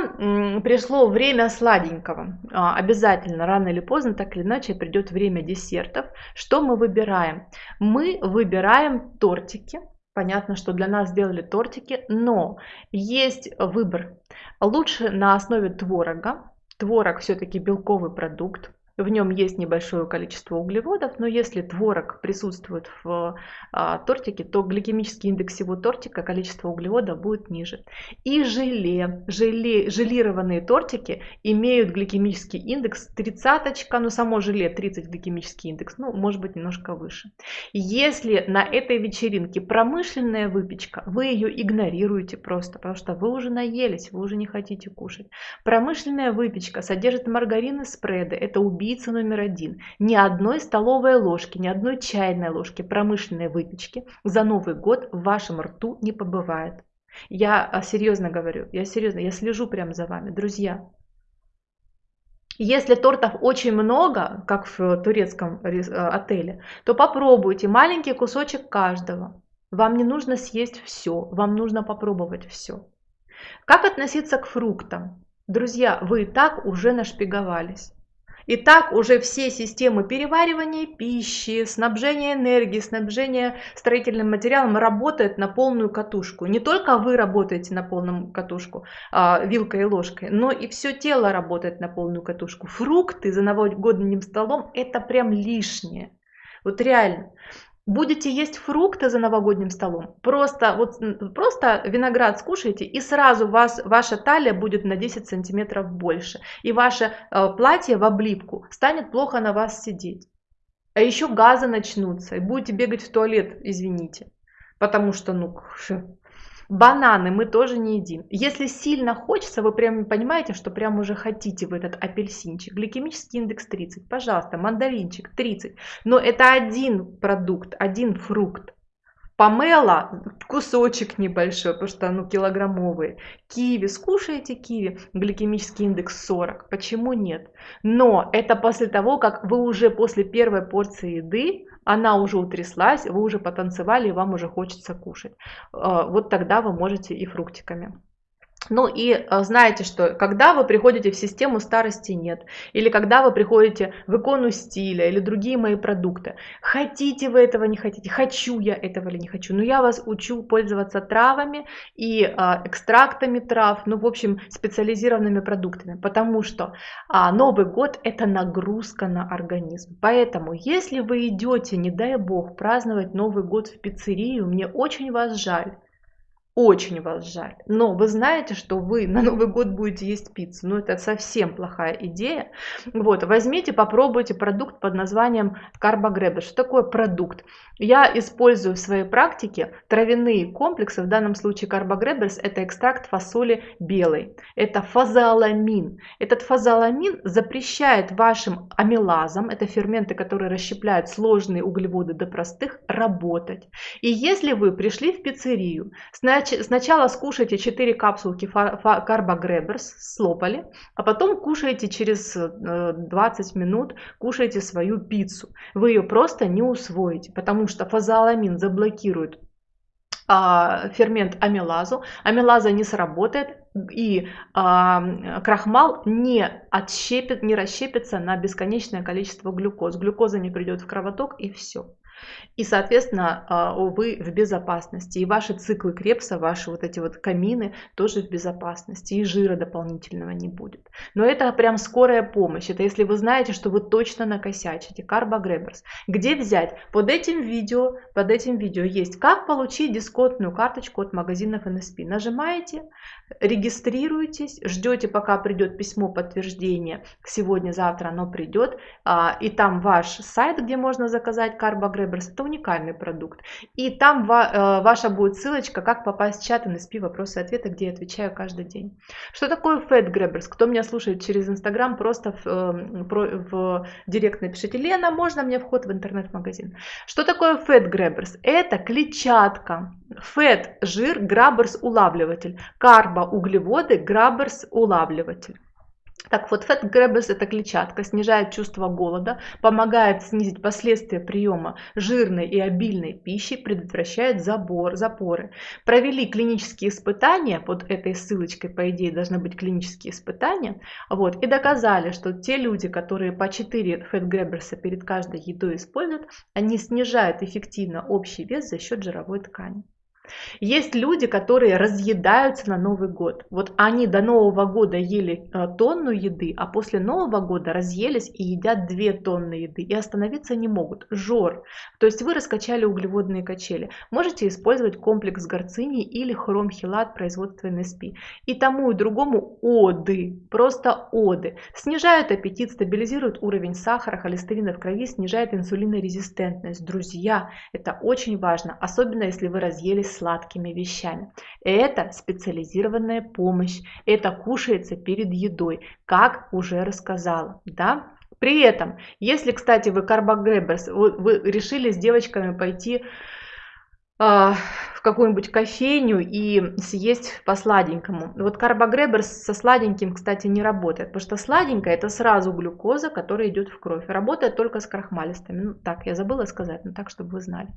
пришло время сладенького, а, обязательно рано или поздно, так или иначе, придет время десертов. Что мы выбираем? Мы выбираем тортики. Понятно, что для нас сделали тортики, но есть выбор. Лучше на основе творога. Творог все-таки белковый продукт в нем есть небольшое количество углеводов, но если творог присутствует в а, тортике, то гликемический индекс всего тортика, количество углеводов будет ниже. И желе, желе, желированные тортики имеют гликемический индекс 30, но само желе 30 гликемический индекс, ну может быть немножко выше. Если на этой вечеринке промышленная выпечка, вы ее игнорируете просто, потому что вы уже наелись, вы уже не хотите кушать. Промышленная выпечка содержит маргарин и спреды, это убийство убийца номер один. Ни одной столовой ложки, ни одной чайной ложки промышленной выпечки за Новый год в вашем рту не побывает. Я а, серьезно говорю, я серьезно, я слежу прямо за вами, друзья. Если тортов очень много, как в турецком а, отеле, то попробуйте маленький кусочек каждого. Вам не нужно съесть все, вам нужно попробовать все. Как относиться к фруктам? Друзья, вы и так уже нашпиговались. Итак, уже все системы переваривания пищи, снабжения энергии, снабжения строительным материалом работают на полную катушку. Не только вы работаете на полную катушку а, вилкой и ложкой, но и все тело работает на полную катушку. Фрукты за новогодним столом это прям лишнее. Вот реально будете есть фрукты за новогодним столом, просто, вот, просто виноград скушаете, и сразу вас, ваша талия будет на 10 сантиметров больше, и ваше э, платье в облипку станет плохо на вас сидеть. А еще газы начнутся, и будете бегать в туалет, извините, потому что, ну, Бананы мы тоже не едим. Если сильно хочется, вы прям понимаете, что прям уже хотите в этот апельсинчик. Гликемический индекс 30, пожалуйста, мандаринчик 30. Но это один продукт, один фрукт. Помела кусочек небольшой, потому что ну, килограммовые. Киви, скушаете киви, гликемический индекс 40. Почему нет? Но это после того, как вы уже после первой порции еды она уже утряслась, вы уже потанцевали, и вам уже хочется кушать. А, вот тогда вы можете и фруктиками. Ну и э, знаете, что когда вы приходите в систему старости нет, или когда вы приходите в икону стиля, или другие мои продукты, хотите вы этого, не хотите, хочу я этого или не хочу, но я вас учу пользоваться травами и а, экстрактами трав, ну в общем специализированными продуктами, потому что а, Новый год это нагрузка на организм, поэтому если вы идете, не дай бог, праздновать Новый год в пиццерию, мне очень вас жаль, очень вас жаль. Но вы знаете, что вы на Новый год будете есть пиццу. Ну, это совсем плохая идея. Вот, возьмите, попробуйте продукт под названием Carbograber. Что такое продукт? Я использую в своей практике травяные комплексы. В данном случае Carbograbbers – это экстракт фасоли белой. Это фазоаламин. Этот фазоаламин запрещает вашим амилазам, это ферменты, которые расщепляют сложные углеводы до простых, работать. И если вы пришли в пиццерию, Сначала скушайте 4 капсулки карбогреберс, слопали, а потом кушаете через 20 э, минут, кушаете свою пиццу. Вы ее просто не усвоите, потому что фазоаламин заблокирует а, фермент амилазу, амилаза не сработает, и а, крахмал не отщепит, не расщепится на бесконечное количество глюкоз. Глюкоза не придет в кровоток и все. И, соответственно, а, вы в безопасности. И ваши циклы Крепса, ваши вот эти вот камины тоже в безопасности. И жира дополнительного не будет. Но это прям скорая помощь. Это если вы знаете, что вы точно накосячите. Карбогреберс. Где взять? Под этим видео, под этим видео есть как получить дисконтную карточку от магазинов NSP. Нажимаете, регистрируетесь, ждете, пока придет письмо подтверждения. Сегодня-завтра оно придет. А, и там ваш сайт, где можно заказать Карбогреберс это уникальный продукт. И там э, ваша будет ссылочка, как попасть в чат NSP вопросы и ответы, где я отвечаю каждый день. Что такое Fat Grabbers? Кто меня слушает через Инстаграм, просто в, э, в директ напишите, Лена, можно мне вход в интернет-магазин? Что такое Fat Grabbers? Это клетчатка. Fat – жир, Grabbers – улавливатель. Карбо – углеводы, Grabbers – улавливатель. Так вот, Fat Grabbers – это клетчатка, снижает чувство голода, помогает снизить последствия приема жирной и обильной пищи, предотвращает забор, запоры. Провели клинические испытания, под этой ссылочкой, по идее, должны быть клинические испытания, вот, и доказали, что те люди, которые по 4 Fat Grabbers перед каждой едой используют, они снижают эффективно общий вес за счет жировой ткани. Есть люди, которые разъедаются на Новый год. Вот они до Нового года ели э, тонну еды, а после Нового года разъелись и едят 2 тонны еды. И остановиться не могут. Жор. То есть вы раскачали углеводные качели. Можете использовать комплекс горцини или хромхилат производства НСП. И тому и другому оды. Просто оды. Снижают аппетит, стабилизируют уровень сахара, холестерина в крови, снижает инсулинорезистентность. Друзья, это очень важно. Особенно если вы разъелись сладкими вещами. Это специализированная помощь. Это кушается перед едой, как уже рассказала. Да? При этом, если, кстати, вы карбогреберс, вы, вы решили с девочками пойти в какую-нибудь кофейню и съесть по сладенькому. Вот карбогребер со сладеньким, кстати, не работает, потому что сладенькое это сразу глюкоза, которая идет в кровь. Работает только с крахмалистыми. Ну так, я забыла сказать, но так, чтобы вы знали.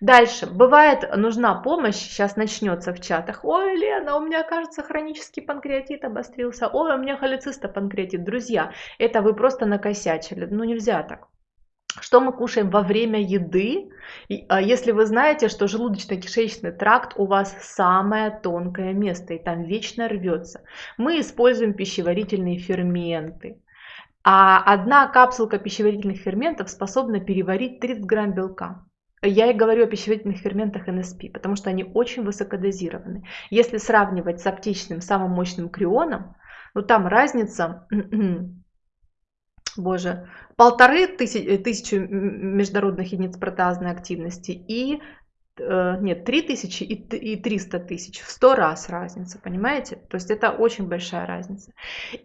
Дальше. Бывает нужна помощь, сейчас начнется в чатах. Ой, Лена, у меня, кажется, хронический панкреатит обострился. Ой, у меня холецистопанкреатит. Друзья, это вы просто накосячили. Ну нельзя так. Что мы кушаем во время еды? А, если вы знаете, что желудочно-кишечный тракт у вас самое тонкое место, и там вечно рвется, мы используем пищеварительные ферменты. А одна капсулка пищеварительных ферментов способна переварить 30 грамм белка. Я и говорю о пищеварительных ферментах НСП, потому что они очень высокодозированы. Если сравнивать с аптечным самым мощным крионом, ну там разница боже, полторы тысячи, тысячи международных единиц протеазной активности. И Э, нет, 3000 и 300 тысяч, в 100 раз разница, понимаете? То есть это очень большая разница.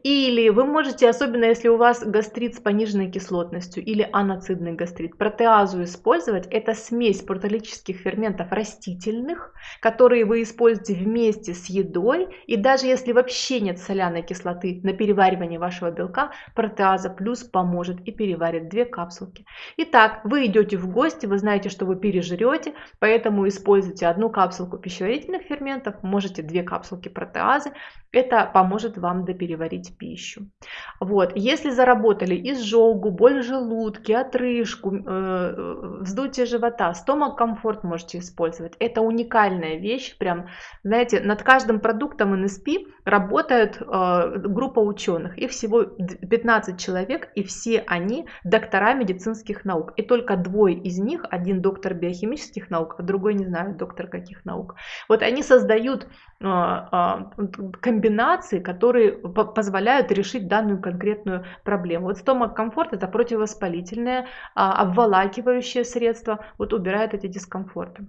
Или вы можете, особенно если у вас гастрит с пониженной кислотностью или аноцидный гастрит, протеазу использовать. Это смесь протеолитических ферментов растительных, которые вы используете вместе с едой. И даже если вообще нет соляной кислоты на переваривание вашего белка, протеаза плюс поможет и переварит две капсулки. Итак, вы идете в гости, вы знаете, что вы пережрете, поэтому Поэтому используйте одну капсулку пищеварительных ферментов, можете две капсулки протеазы. Это поможет вам допереварить пищу. Вот. Если заработали изжогу, боль в желудке, отрыжку, э, вздутие живота, стомак комфорт можете использовать. Это уникальная вещь. Прям, знаете, над каждым продуктом НСП работает э, группа ученых. Их всего 15 человек, и все они доктора медицинских наук. И только двое из них, один доктор биохимических наук, а другой, не знаю, доктор каких наук. Вот они создают а, комбинации, которые позволяют решить данную конкретную проблему. Вот стомак комфорт это противовоспалительное, обволакивающее средство, вот убирает эти дискомфорты.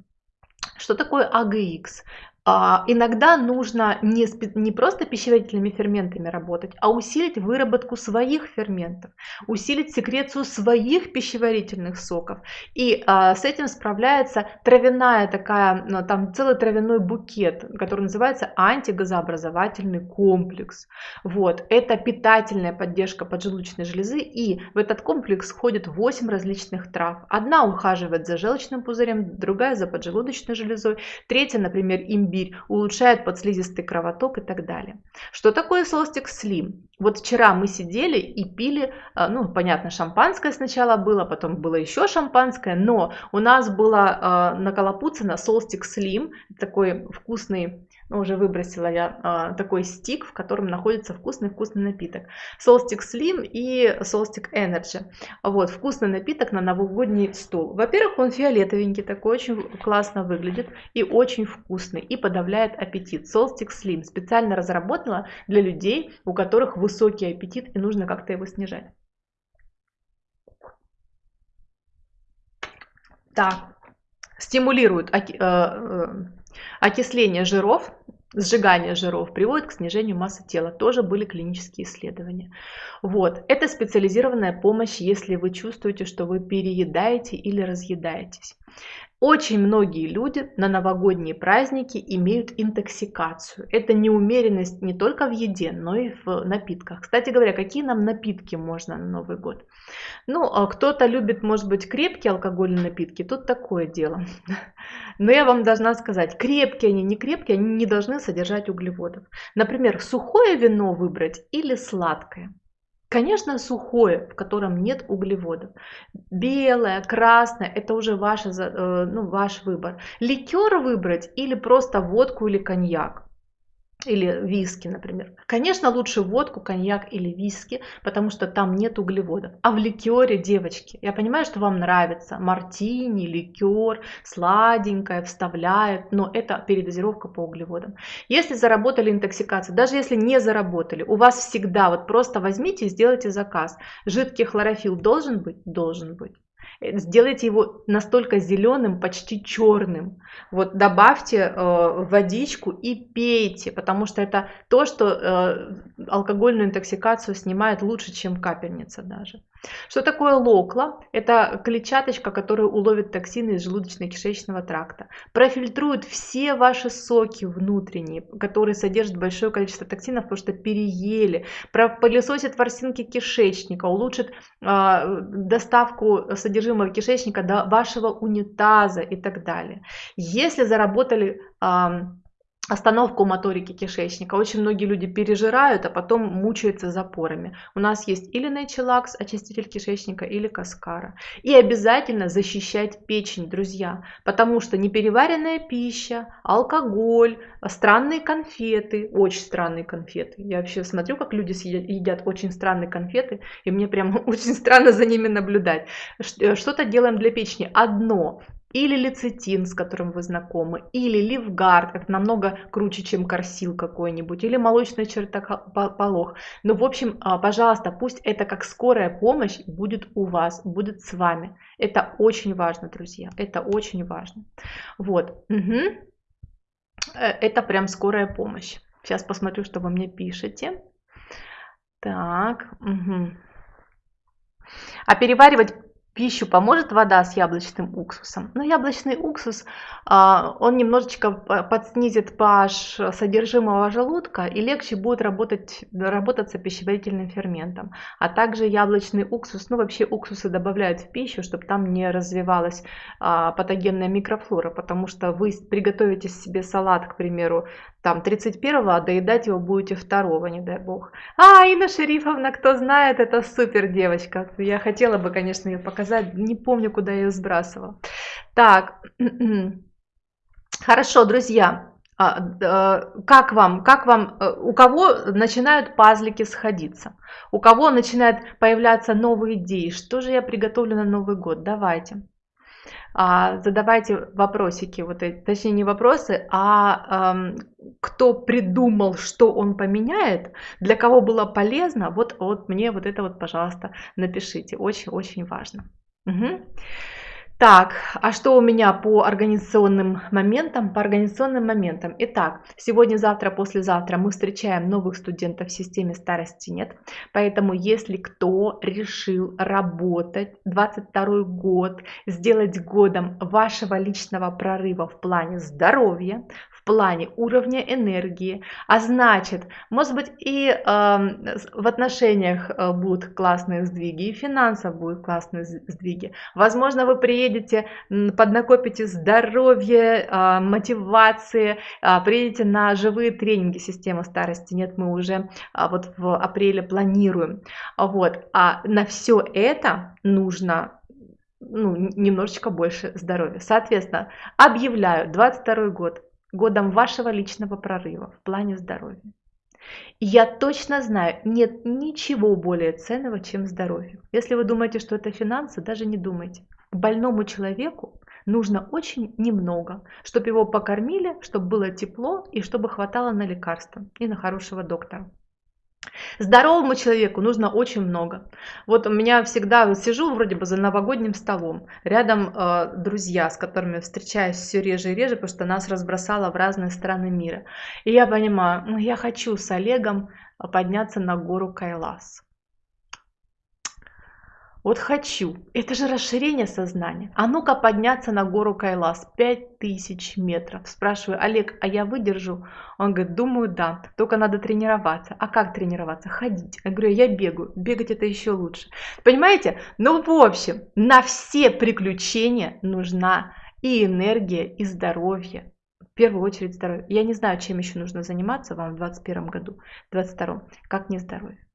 Что такое AGX? А, иногда нужно не, не просто пищеварительными ферментами работать, а усилить выработку своих ферментов, усилить секрецию своих пищеварительных соков. И а, с этим справляется травяная такая, ну, там целый травяной букет, который называется антигазообразовательный комплекс. Вот, это питательная поддержка поджелудочной железы, и в этот комплекс входит 8 различных трав. Одна ухаживает за желчным пузырем, другая за поджелудочной железой, третья, например, имбирь имбирь, улучшает подслизистый кровоток и так далее. Что такое Solstick Slim? Вот вчера мы сидели и пили, а, ну, понятно, шампанское сначала было, потом было еще шампанское, но у нас было э, наколопуцено Solstick Slim, такой вкусный ну, уже выбросила я а, такой стик, в котором находится вкусный-вкусный напиток. Solstick Slim и Solstick Energy. Вот, вкусный напиток на новогодний стол. Во-первых, он фиолетовенький, такой очень классно выглядит и очень вкусный, и подавляет аппетит. Solstick Slim специально разработала для людей, у которых высокий аппетит и нужно как-то его снижать. Так, стимулирует э, э, Окисление жиров, сжигание жиров приводит к снижению массы тела. Тоже были клинические исследования. Вот. Это специализированная помощь, если вы чувствуете, что вы переедаете или разъедаетесь. Очень многие люди на новогодние праздники имеют интоксикацию. Это неумеренность не только в еде, но и в напитках. Кстати говоря, какие нам напитки можно на Новый год? Ну, а кто-то любит, может быть, крепкие алкогольные напитки, тут такое дело. Но я вам должна сказать, крепкие они, не крепкие, они не должны содержать углеводов. Например, сухое вино выбрать или сладкое. Конечно, сухое, в котором нет углеводов. Белое, красное, это уже ваше, э, ну, ваш выбор. Ликер выбрать или просто водку или коньяк или виски, например. Конечно, лучше водку, коньяк или виски, потому что там нет углеводов. А в ликере, девочки, я понимаю, что вам нравится мартини, ликер, сладенькое, вставляют, но это передозировка по углеводам. Если заработали интоксикацию, даже если не заработали, у вас всегда вот просто возьмите и сделайте заказ. Жидкий хлорофилл должен быть? Должен быть. Сделайте его настолько зеленым, почти черным. Вот добавьте э, водичку и пейте, потому что это то, что э, алкогольную интоксикацию снимает лучше, чем капельница даже. Что такое локла? Это клетчаточка, которая уловит токсины из желудочно-кишечного тракта. Профильтрует все ваши соки внутренние, которые содержат большое количество токсинов, потому что переели. Пылесосит ворсинки кишечника, улучшит э, доставку содержимого кишечника до вашего унитаза и так далее. Если заработали... Остановку моторики кишечника. Очень многие люди пережирают, а потом мучаются запорами. У нас есть или Naychillax, очиститель кишечника, или Каскара. И обязательно защищать печень, друзья, потому что непереваренная пища, алкоголь, странные конфеты, очень странные конфеты. Я вообще смотрю, как люди едят очень странные конфеты, и мне прям очень странно за ними наблюдать. Э, что-то делаем для печени. Одно или лецитин, с которым вы знакомы, или ливгард, это намного круче, чем корсил какой-нибудь, или молочный чертополох. Ну, в общем, а, пожалуйста, пусть это как скорая помощь будет у вас, будет с вами. Это очень важно, друзья, это очень важно. Вот, угу. это прям скорая помощь. Сейчас посмотрю, что вы мне пишете. Так, угу. А переваривать пищу поможет вода с яблочным уксусом. Но яблочный уксус, а, он немножечко подснизит pH содержимого желудка и легче будет работать, работаться пищеварительным ферментом. А также яблочный уксус, ну вообще уксусы добавляют в пищу, чтобы там не развивалась а, патогенная микрофлора, потому что вы приготовите себе салат, к примеру, там 31-го, а доедать его будете 2 не дай бог. А, Инна Шерифовна, кто знает, это супер девочка. Я хотела бы, конечно, ее показать, не помню, куда я ее сбрасывала. Так, хорошо, друзья, а, как вам, как вам, э, у кого начинают пазлики сходиться, у кого начинают появляться новые идеи, что же я приготовлю на Новый год, давайте. А, задавайте вопросики, вот точнее не вопросы, а эм, кто придумал, что он поменяет, для кого было полезно, вот, вот мне вот это вот, пожалуйста, напишите, очень-очень важно. Угу. Так, а что у меня по организационным моментам? По организационным моментам. Итак, сегодня, завтра, послезавтра мы встречаем новых студентов в системе старости нет. Поэтому, если кто решил работать 22 год, сделать годом вашего личного прорыва в плане здоровья, плане уровня энергии, а значит, может быть и э, в отношениях э, будут классные сдвиги, и финансов будут классные сдвиги. Возможно, вы приедете, поднакопите здоровье, э, мотивации, э, приедете на живые тренинги системы старости. Нет, мы уже э, вот в апреле планируем. Вот. А на все это нужно ну, немножечко больше здоровья. Соответственно, объявляю 22 год годом вашего личного прорыва в плане здоровья. И я точно знаю, нет ничего более ценного, чем здоровье. Если вы думаете, что это финансы, даже не думайте. Больному человеку нужно очень немного, чтобы его покормили, чтобы было тепло и чтобы хватало на лекарства и на хорошего доктора. Здоровому человеку нужно очень много. Вот у меня всегда сижу вроде бы за новогодним столом, рядом э, друзья, с которыми встречаюсь все реже и реже, потому что нас разбросало в разные страны мира. И я понимаю, ну, я хочу с Олегом подняться на гору Кайлас. Вот хочу. Это же расширение сознания. А ну-ка подняться на гору Кайлас. 5000 метров. Спрашиваю, Олег, а я выдержу? Он говорит, думаю, да. Только надо тренироваться. А как тренироваться? Ходить. Я говорю, я бегаю. Бегать это еще лучше. Понимаете? Ну, в общем, на все приключения нужна и энергия, и здоровье. В первую очередь здоровье. Я не знаю, чем еще нужно заниматься вам в 2021 году, в 2022. Как не здоровье.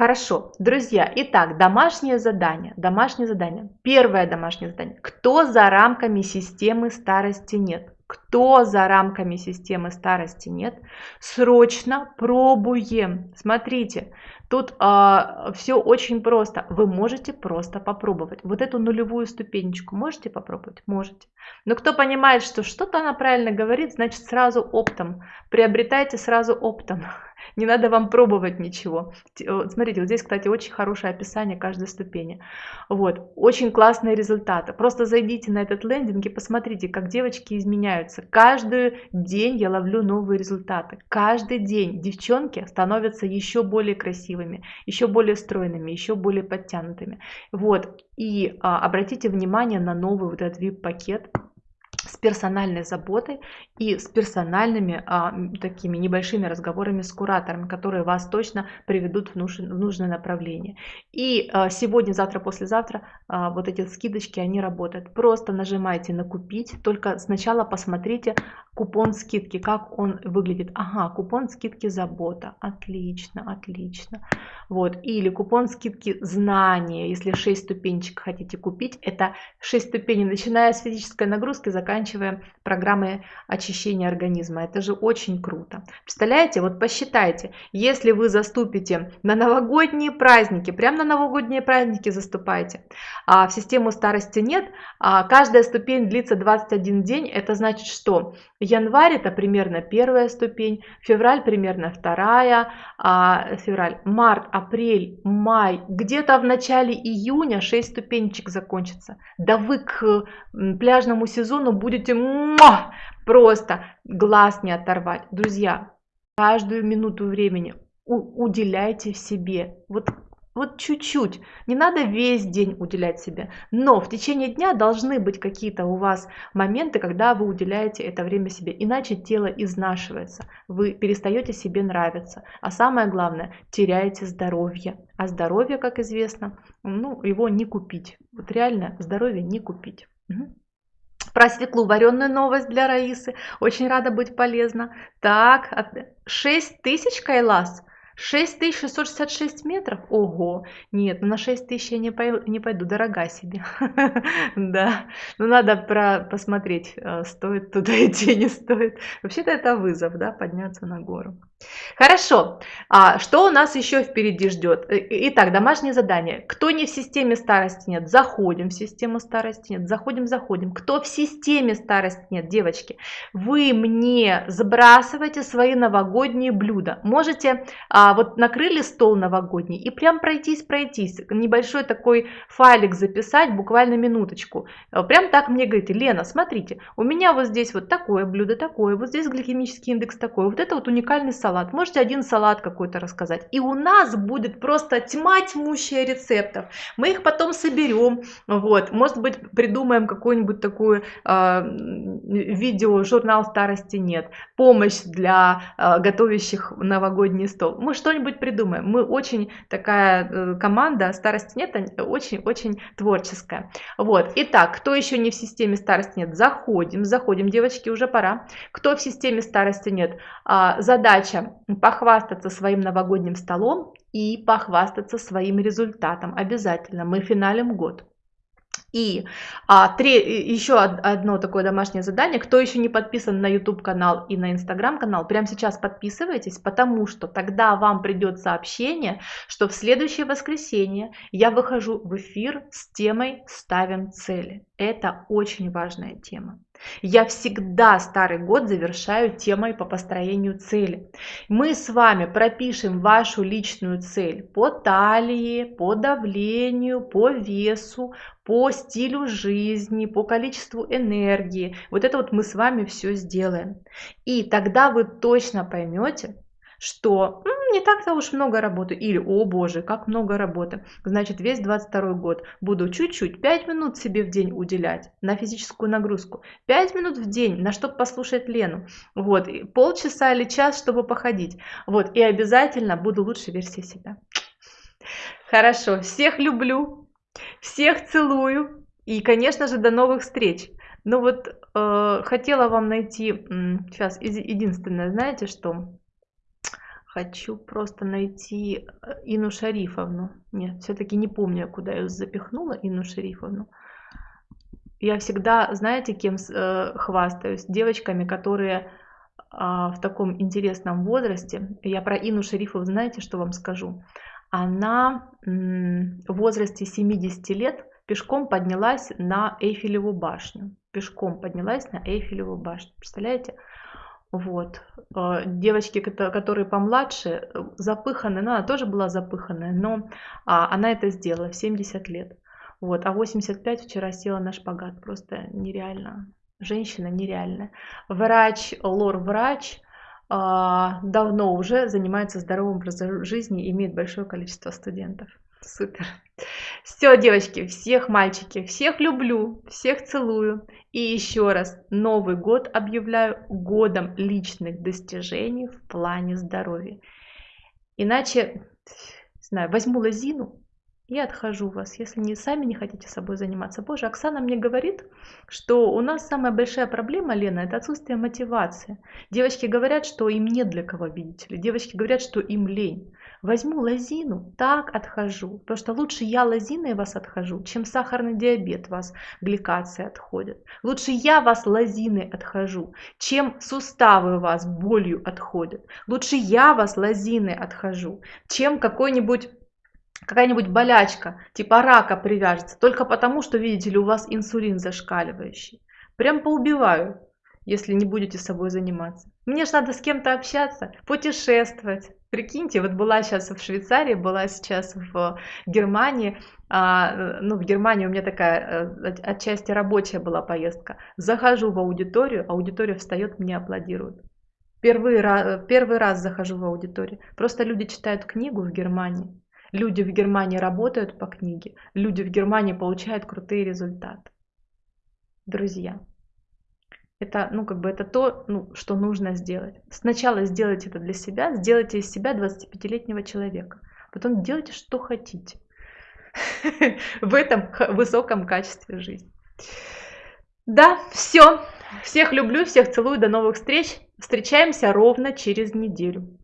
Хорошо, друзья, итак, домашнее задание. Домашнее задание. Первое домашнее задание. Кто за рамками системы старости нет? Кто за рамками системы старости нет? Срочно пробуем. Смотрите, Тут а, все очень просто. Вы можете просто попробовать. Вот эту нулевую ступенечку можете попробовать? Можете. Но кто понимает, что что-то она правильно говорит, значит сразу оптом. Приобретайте сразу оптом. Не надо вам пробовать ничего. Смотрите, вот здесь, кстати, очень хорошее описание каждой ступени. Вот, очень классные результаты. Просто зайдите на этот лендинг и посмотрите, как девочки изменяются. Каждый день я ловлю новые результаты. Каждый день девчонки становятся еще более красивыми, еще более стройными, еще более подтянутыми. Вот, и а, обратите внимание на новый вот этот VIP-пакет с персональной заботой и с персональными а, такими небольшими разговорами с куратором, которые вас точно приведут в, нуж, в нужное направление. И а, сегодня, завтра, послезавтра а, вот эти скидочки, они работают. Просто нажимайте на купить, только сначала посмотрите купон скидки, как он выглядит. Ага, купон скидки забота, отлично, отлично. Вот, или купон скидки знания, если 6 ступенчик хотите купить, это 6 ступеней, начиная с физической нагрузки, заканчивая заканчивая программой очищения организма. Это же очень круто. Представляете, вот посчитайте, если вы заступите на новогодние праздники, прямо на новогодние праздники заступайте, а в систему старости нет, а каждая ступень длится 21 день, это значит, что январь это примерно первая ступень, февраль примерно вторая, а февраль, март, апрель, май, где-то в начале июня 6 ступенечек закончится. Да вы к пляжному сезону будете муа, просто глаз не оторвать. Друзья, каждую минуту времени уделяйте себе. Вот вот чуть-чуть. Не надо весь день уделять себе. Но в течение дня должны быть какие-то у вас моменты, когда вы уделяете это время себе. Иначе тело изнашивается. Вы перестаете себе нравиться. А самое главное, теряете здоровье. А здоровье, как известно, ну, его не купить. Вот реально здоровье не купить. Про свеклу вареную новость для Раисы. Очень рада быть полезна. Так, 6 тысяч кайлас. 6666 метров? Ого! Нет, ну на 6000 я не, пойду, не пойду, дорога себе. Да, ну надо про, посмотреть, э, стоит туда идти, не стоит. Вообще-то это вызов, да, подняться на гору. Хорошо. А что у нас еще впереди ждет? Э, итак, домашнее задание. Кто не в системе старости нет, заходим в систему старости нет, заходим, заходим. Кто в системе старости нет, девочки, вы мне забрасывайте свои новогодние блюда. Можете, а, вот накрыли стол новогодний и прям пройтись, пройтись, небольшой такой файлик записать, буквально минуточку. Э, прям так мне говорите, Лена, смотрите, у меня вот здесь вот такое блюдо, такое, вот здесь гликемический индекс такой, вот это вот уникальный салат. Можете один салат какой-то рассказать. И у нас будет просто тьма тьмущая рецептов. Мы их потом соберем. Вот. Может быть, придумаем какую-нибудь такую э, видео, журнал старости нет. Помощь для э, готовящих новогодний стол. Мы что-нибудь придумаем. Мы очень такая э, команда, старости нет, очень-очень творческая. Вот. Итак, кто еще не в системе старости нет, заходим, заходим, девочки, уже пора. Кто в системе старости нет, э, похвастаться своим новогодним столом и похвастаться своим результатом. Обязательно. Мы финалим год. И а, три, еще одно такое домашнее задание. Кто еще не подписан на YouTube канал и на Instagram канал, прямо сейчас подписывайтесь, потому что тогда вам придет сообщение, что в следующее воскресенье я выхожу в эфир с темой «Ставим цели». Это очень важная тема. Я всегда старый год завершаю темой по построению цели. Мы с вами пропишем вашу личную цель по талии, по давлению, по весу, по стилю жизни, по количеству энергии. Вот это вот мы с вами все сделаем. И тогда вы точно поймете, что не так-то уж много работы, или, о боже, как много работы. Значит, весь 22 год буду чуть-чуть, 5 минут себе в день уделять на физическую нагрузку, 5 минут в день, на чтобы послушать Лену, вот, полчаса или час, чтобы походить, вот, и обязательно буду лучшей версией себя. Хорошо, всех люблю, всех целую, и, конечно же, до новых встреч. Ну вот, э, хотела вам найти, сейчас, единственное, знаете что? Хочу просто найти э, Ину Шарифовну. Нет, все-таки не помню, куда я запихнула Ину Шарифовну. Я всегда, знаете, кем э, хвастаюсь? Девочками, которые э, в таком интересном возрасте. Я про Ину Шарифовну, знаете, что вам скажу? Она э, в возрасте 70 лет пешком поднялась на Эйфелеву башню. Пешком поднялась на Эйфелеву башню. Представляете? Вот. Э, девочки, которые помладше, э, запыханные, ну, она тоже была запыханная, но а, она это сделала в 70 лет. Вот. А 85 вчера села на шпагат. Просто нереально. Женщина нереальная. Врач, лор-врач, а, давно уже занимается здоровым образом жизни имеет большое количество студентов. Супер. Все, девочки, всех мальчики, всех люблю, всех целую. И еще раз, Новый год объявляю годом личных достижений в плане здоровья. Иначе, не знаю, возьму лозину и отхожу вас, если не сами не хотите собой заниматься. Боже, Оксана мне говорит, что у нас самая большая проблема, Лена, это отсутствие мотивации. Девочки говорят, что им нет для кого, видите ли. Девочки говорят, что им лень. Возьму лозину, так отхожу. Потому что лучше я лозиной вас отхожу, чем сахарный диабет вас, гликация отходит. Лучше я вас лозиной отхожу, чем суставы у вас болью отходят. Лучше я вас лозиной отхожу, чем какой-нибудь какая-нибудь болячка, типа рака привяжется, только потому, что, видите ли, у вас инсулин зашкаливающий. Прям поубиваю, если не будете собой заниматься. Мне же надо с кем-то общаться, путешествовать, Прикиньте, вот была сейчас в Швейцарии, была сейчас в Германии, а, ну, в Германии у меня такая э, отчасти рабочая была поездка. Захожу в аудиторию, аудитория встает, мне аплодирует. Первый раз, первый раз захожу в аудиторию. Просто люди читают книгу в Германии. Люди в Германии работают по книге. Люди в Германии получают крутые результаты. Друзья, это, ну, как бы это то, ну, что нужно сделать. Сначала сделайте это для себя, сделайте из себя 25-летнего человека. Потом делайте, что хотите в этом высоком качестве жизни. Да, все. Всех люблю, всех целую, до новых встреч. Встречаемся ровно через неделю.